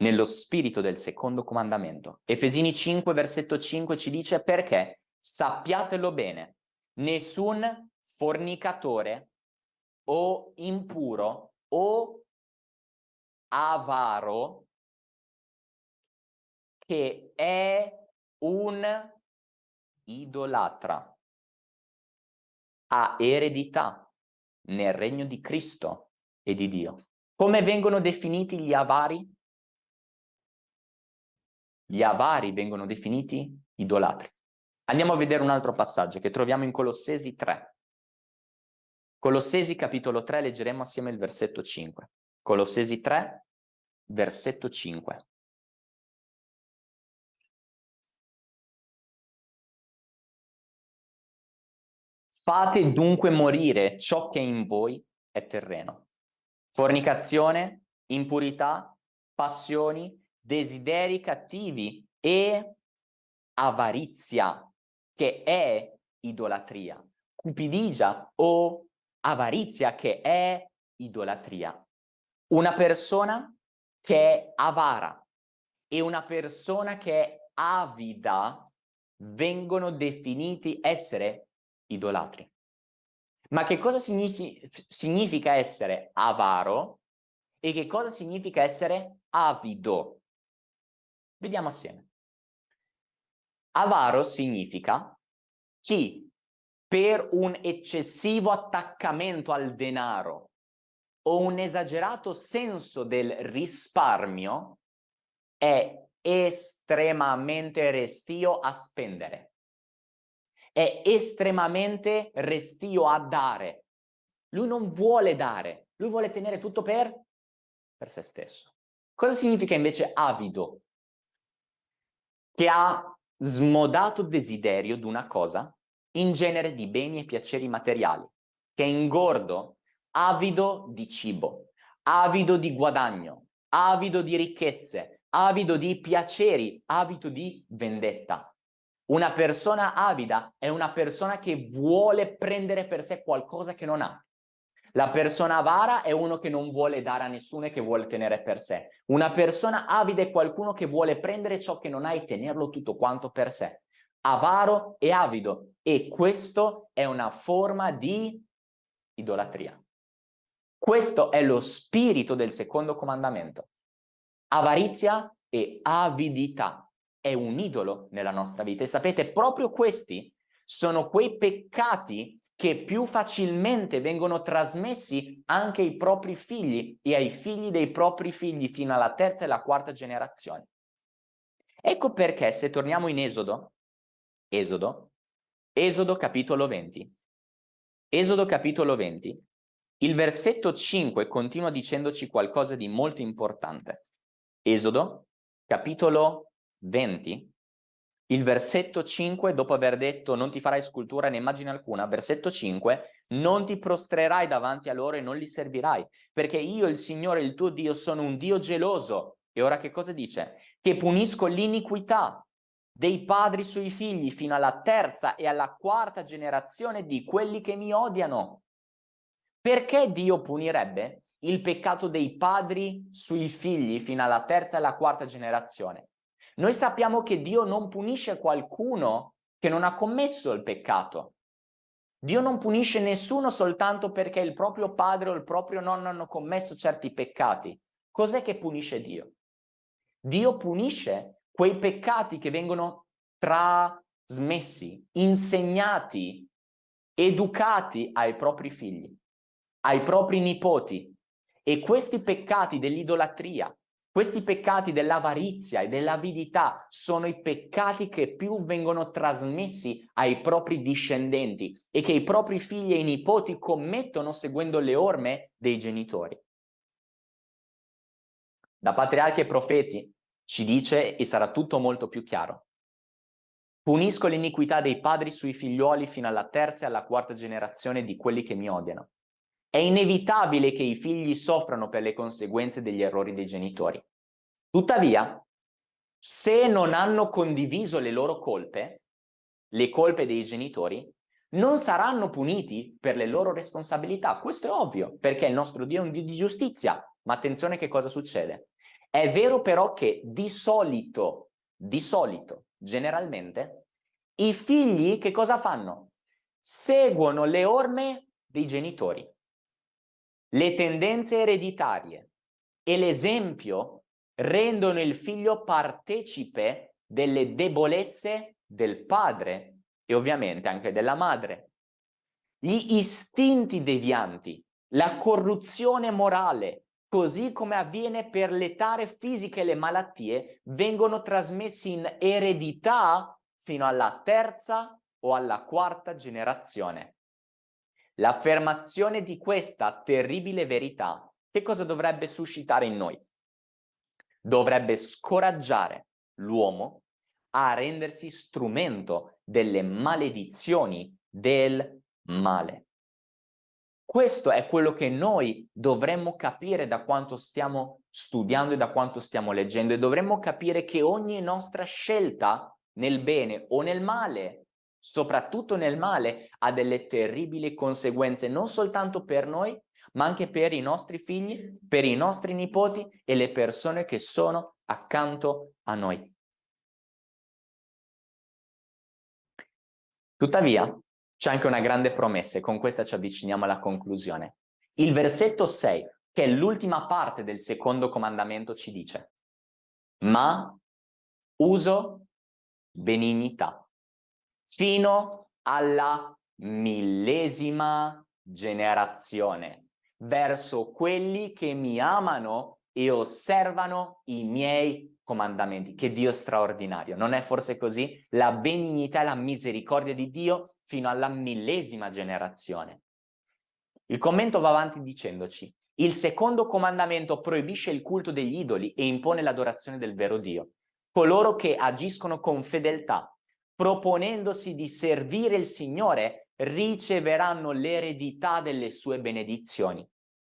Speaker 1: nello spirito del secondo comandamento. Efesini 5, versetto 5 ci dice perché sappiatelo bene, nessun fornicatore o impuro o avaro che è un idolatra. Ha eredità nel regno di Cristo e di Dio. Come vengono definiti gli avari? Gli avari vengono definiti idolatri. Andiamo a vedere un altro passaggio che troviamo in Colossesi 3. Colossesi capitolo 3 leggeremo assieme il versetto 5. Colossesi 3, versetto 5. Fate dunque morire ciò che in voi è terreno. Fornicazione, impurità, passioni, desideri cattivi e avarizia, che è idolatria. Cupidigia o avarizia, che è idolatria. Una persona che è avara e una persona che è avida vengono definiti essere idolatri. Ma che cosa significa essere avaro e che cosa significa essere avido? Vediamo assieme. Avaro significa chi per un eccessivo attaccamento al denaro o un esagerato senso del risparmio è estremamente restio a spendere è estremamente restio a dare. Lui non vuole dare, lui vuole tenere tutto per, per se stesso. Cosa significa invece avido? Che ha smodato desiderio di una cosa, in genere di beni e piaceri materiali, che è ingordo, avido di cibo, avido di guadagno, avido di ricchezze, avido di piaceri, avido di vendetta. Una persona avida è una persona che vuole prendere per sé qualcosa che non ha. La persona avara è uno che non vuole dare a nessuno e che vuole tenere per sé. Una persona avida è qualcuno che vuole prendere ciò che non ha e tenerlo tutto quanto per sé. Avaro e avido. E questo è una forma di idolatria. Questo è lo spirito del secondo comandamento. Avarizia e avidità è un idolo nella nostra vita e sapete proprio questi sono quei peccati che più facilmente vengono trasmessi anche ai propri figli e ai figli dei propri figli fino alla terza e alla quarta generazione. Ecco perché se torniamo in Esodo, Esodo, Esodo capitolo 20, Esodo capitolo 20, il versetto 5 continua dicendoci qualcosa di molto importante. Esodo capitolo 20, il versetto 5, dopo aver detto non ti farai scultura né immagine alcuna, versetto 5, non ti prostrerai davanti a loro e non li servirai, perché io, il Signore, il tuo Dio, sono un Dio geloso. E ora che cosa dice? Che punisco l'iniquità dei padri sui figli fino alla terza e alla quarta generazione di quelli che mi odiano. Perché Dio punirebbe il peccato dei padri sui figli fino alla terza e alla quarta generazione? Noi sappiamo che Dio non punisce qualcuno che non ha commesso il peccato. Dio non punisce nessuno soltanto perché il proprio padre o il proprio nonno hanno commesso certi peccati. Cos'è che punisce Dio? Dio punisce quei peccati che vengono trasmessi, insegnati, educati ai propri figli, ai propri nipoti. E questi peccati dell'idolatria, questi peccati dell'avarizia e dell'avidità sono i peccati che più vengono trasmessi ai propri discendenti e che i propri figli e i nipoti commettono seguendo le orme dei genitori. Da patriarchi e profeti ci dice, e sarà tutto molto più chiaro, punisco l'iniquità dei padri sui figlioli fino alla terza e alla quarta generazione di quelli che mi odiano. È inevitabile che i figli soffrano per le conseguenze degli errori dei genitori. Tuttavia, se non hanno condiviso le loro colpe, le colpe dei genitori, non saranno puniti per le loro responsabilità. Questo è ovvio, perché il nostro Dio è un Dio di giustizia. Ma attenzione che cosa succede. È vero però che di solito, di solito, generalmente, i figli che cosa fanno? Seguono le orme dei genitori le tendenze ereditarie e l'esempio rendono il figlio partecipe delle debolezze del padre e ovviamente anche della madre. Gli istinti devianti, la corruzione morale, così come avviene per l'età fisica e le malattie, vengono trasmessi in eredità fino alla terza o alla quarta generazione. L'affermazione di questa terribile verità che cosa dovrebbe suscitare in noi? Dovrebbe scoraggiare l'uomo a rendersi strumento delle maledizioni del male. Questo è quello che noi dovremmo capire da quanto stiamo studiando e da quanto stiamo leggendo e dovremmo capire che ogni nostra scelta nel bene o nel male soprattutto nel male, ha delle terribili conseguenze non soltanto per noi, ma anche per i nostri figli, per i nostri nipoti e le persone che sono accanto a noi. Tuttavia, c'è anche una grande promessa e con questa ci avviciniamo alla conclusione. Il versetto 6, che è l'ultima parte del secondo comandamento, ci dice ma uso benignità fino alla millesima generazione, verso quelli che mi amano e osservano i miei comandamenti. Che Dio straordinario, non è forse così? La benignità e la misericordia di Dio fino alla millesima generazione. Il commento va avanti dicendoci, il secondo comandamento proibisce il culto degli idoli e impone l'adorazione del vero Dio. Coloro che agiscono con fedeltà proponendosi di servire il Signore, riceveranno l'eredità delle sue benedizioni.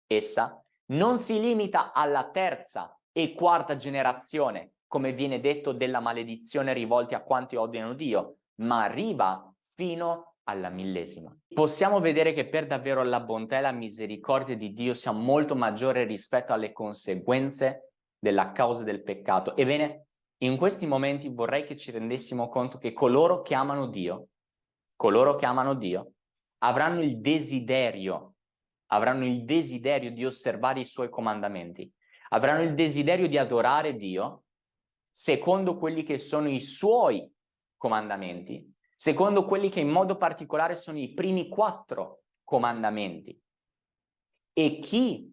Speaker 1: Essa non si limita alla terza e quarta generazione, come viene detto della maledizione rivolti a quanti odiano Dio, ma arriva fino alla millesima. Possiamo vedere che per davvero la bontà e la misericordia di Dio sia molto maggiore rispetto alle conseguenze della causa del peccato. Ebbene, in questi momenti vorrei che ci rendessimo conto che coloro che amano Dio, coloro che amano Dio, avranno il desiderio, avranno il desiderio di osservare i suoi comandamenti, avranno il desiderio di adorare Dio secondo quelli che sono i suoi comandamenti, secondo quelli che in modo particolare sono i primi quattro comandamenti. E chi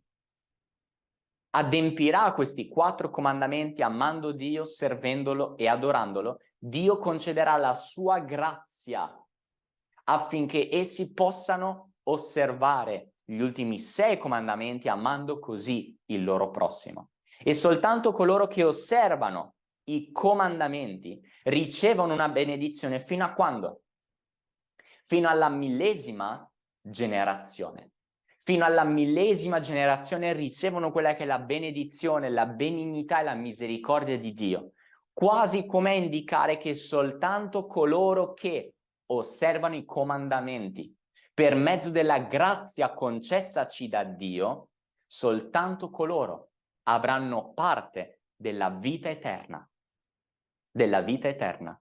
Speaker 1: adempirà questi quattro comandamenti amando Dio, servendolo e adorandolo, Dio concederà la sua grazia affinché essi possano osservare gli ultimi sei comandamenti amando così il loro prossimo. E soltanto coloro che osservano i comandamenti ricevono una benedizione fino a quando? Fino alla millesima generazione. Fino alla millesima generazione ricevono quella che è la benedizione, la benignità e la misericordia di Dio, quasi come indicare che soltanto coloro che osservano i comandamenti per mezzo della grazia concessaci da Dio, soltanto coloro avranno parte della vita eterna. Della vita eterna.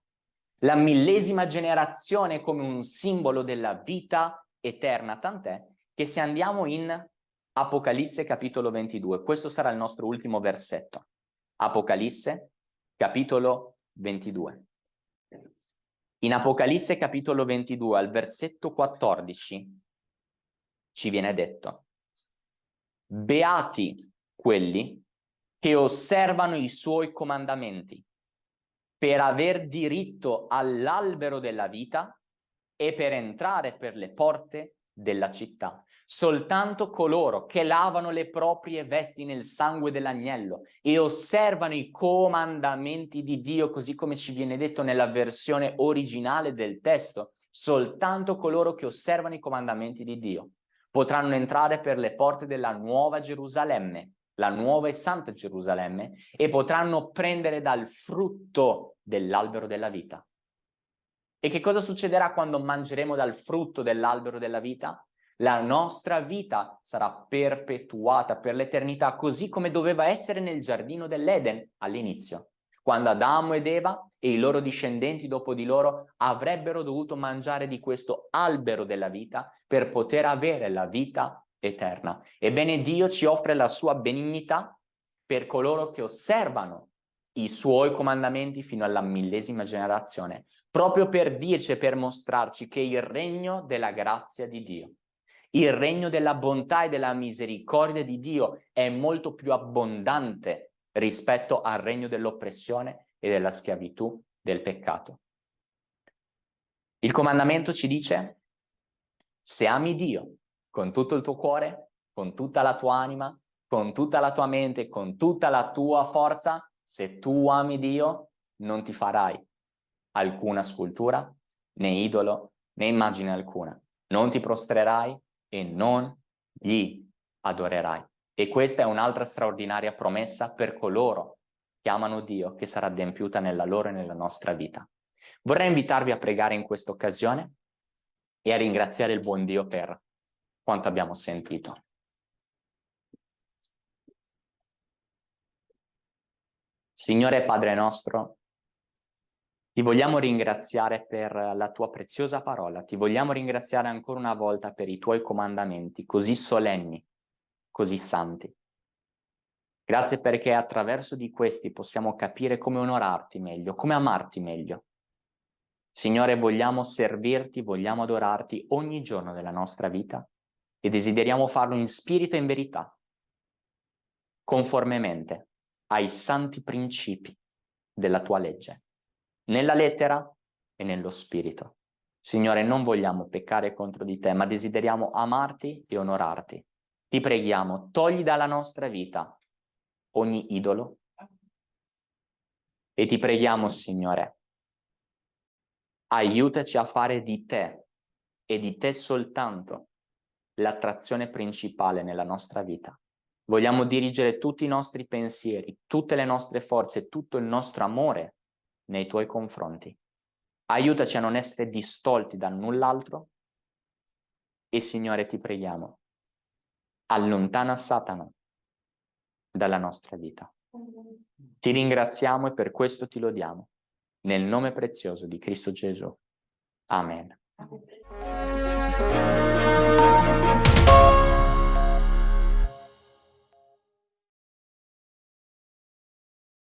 Speaker 1: La millesima generazione come un simbolo della vita eterna, tant'è che se andiamo in Apocalisse capitolo 22, questo sarà il nostro ultimo versetto. Apocalisse capitolo 22. In Apocalisse capitolo 22 al versetto 14 ci viene detto Beati quelli che osservano i suoi comandamenti per aver diritto all'albero della vita e per entrare per le porte della città. Soltanto coloro che lavano le proprie vesti nel sangue dell'agnello e osservano i comandamenti di Dio, così come ci viene detto nella versione originale del testo, soltanto coloro che osservano i comandamenti di Dio potranno entrare per le porte della nuova Gerusalemme, la nuova e santa Gerusalemme, e potranno prendere dal frutto dell'albero della vita. E che cosa succederà quando mangeremo dal frutto dell'albero della vita? La nostra vita sarà perpetuata per l'eternità, così come doveva essere nel giardino dell'Eden all'inizio, quando Adamo ed Eva e i loro discendenti dopo di loro avrebbero dovuto mangiare di questo albero della vita per poter avere la vita eterna. Ebbene Dio ci offre la sua benignità per coloro che osservano i suoi comandamenti fino alla millesima generazione, proprio per dirci e per mostrarci che il regno della grazia di Dio il regno della bontà e della misericordia di Dio è molto più abbondante rispetto al regno dell'oppressione e della schiavitù del peccato. Il comandamento ci dice, se ami Dio con tutto il tuo cuore, con tutta la tua anima, con tutta la tua mente, con tutta la tua forza, se tu ami Dio, non ti farai alcuna scultura, né idolo, né immagine alcuna. Non ti prostrerai, e non gli adorerai. E questa è un'altra straordinaria promessa per coloro che amano Dio, che sarà adempiuta nella loro e nella nostra vita. Vorrei invitarvi a pregare in questa occasione e a ringraziare il buon Dio per quanto abbiamo sentito. Signore Padre nostro, ti vogliamo ringraziare per la tua preziosa parola, ti vogliamo ringraziare ancora una volta per i tuoi comandamenti così solenni, così santi. Grazie perché attraverso di questi possiamo capire come onorarti meglio, come amarti meglio. Signore, vogliamo servirti, vogliamo adorarti ogni giorno della nostra vita e desideriamo farlo in spirito e in verità, conformemente ai santi principi della tua legge nella lettera e nello spirito. Signore, non vogliamo peccare contro di te, ma desideriamo amarti e onorarti. Ti preghiamo, togli dalla nostra vita ogni idolo e ti preghiamo, Signore, aiutaci a fare di te e di te soltanto l'attrazione principale nella nostra vita. Vogliamo dirigere tutti i nostri pensieri, tutte le nostre forze, tutto il nostro amore nei tuoi confronti. Aiutaci a non essere distolti da null'altro e Signore ti preghiamo, allontana Satana dalla nostra vita. Ti ringraziamo e per questo ti lodiamo. Nel nome prezioso di Cristo Gesù. Amen. Amen.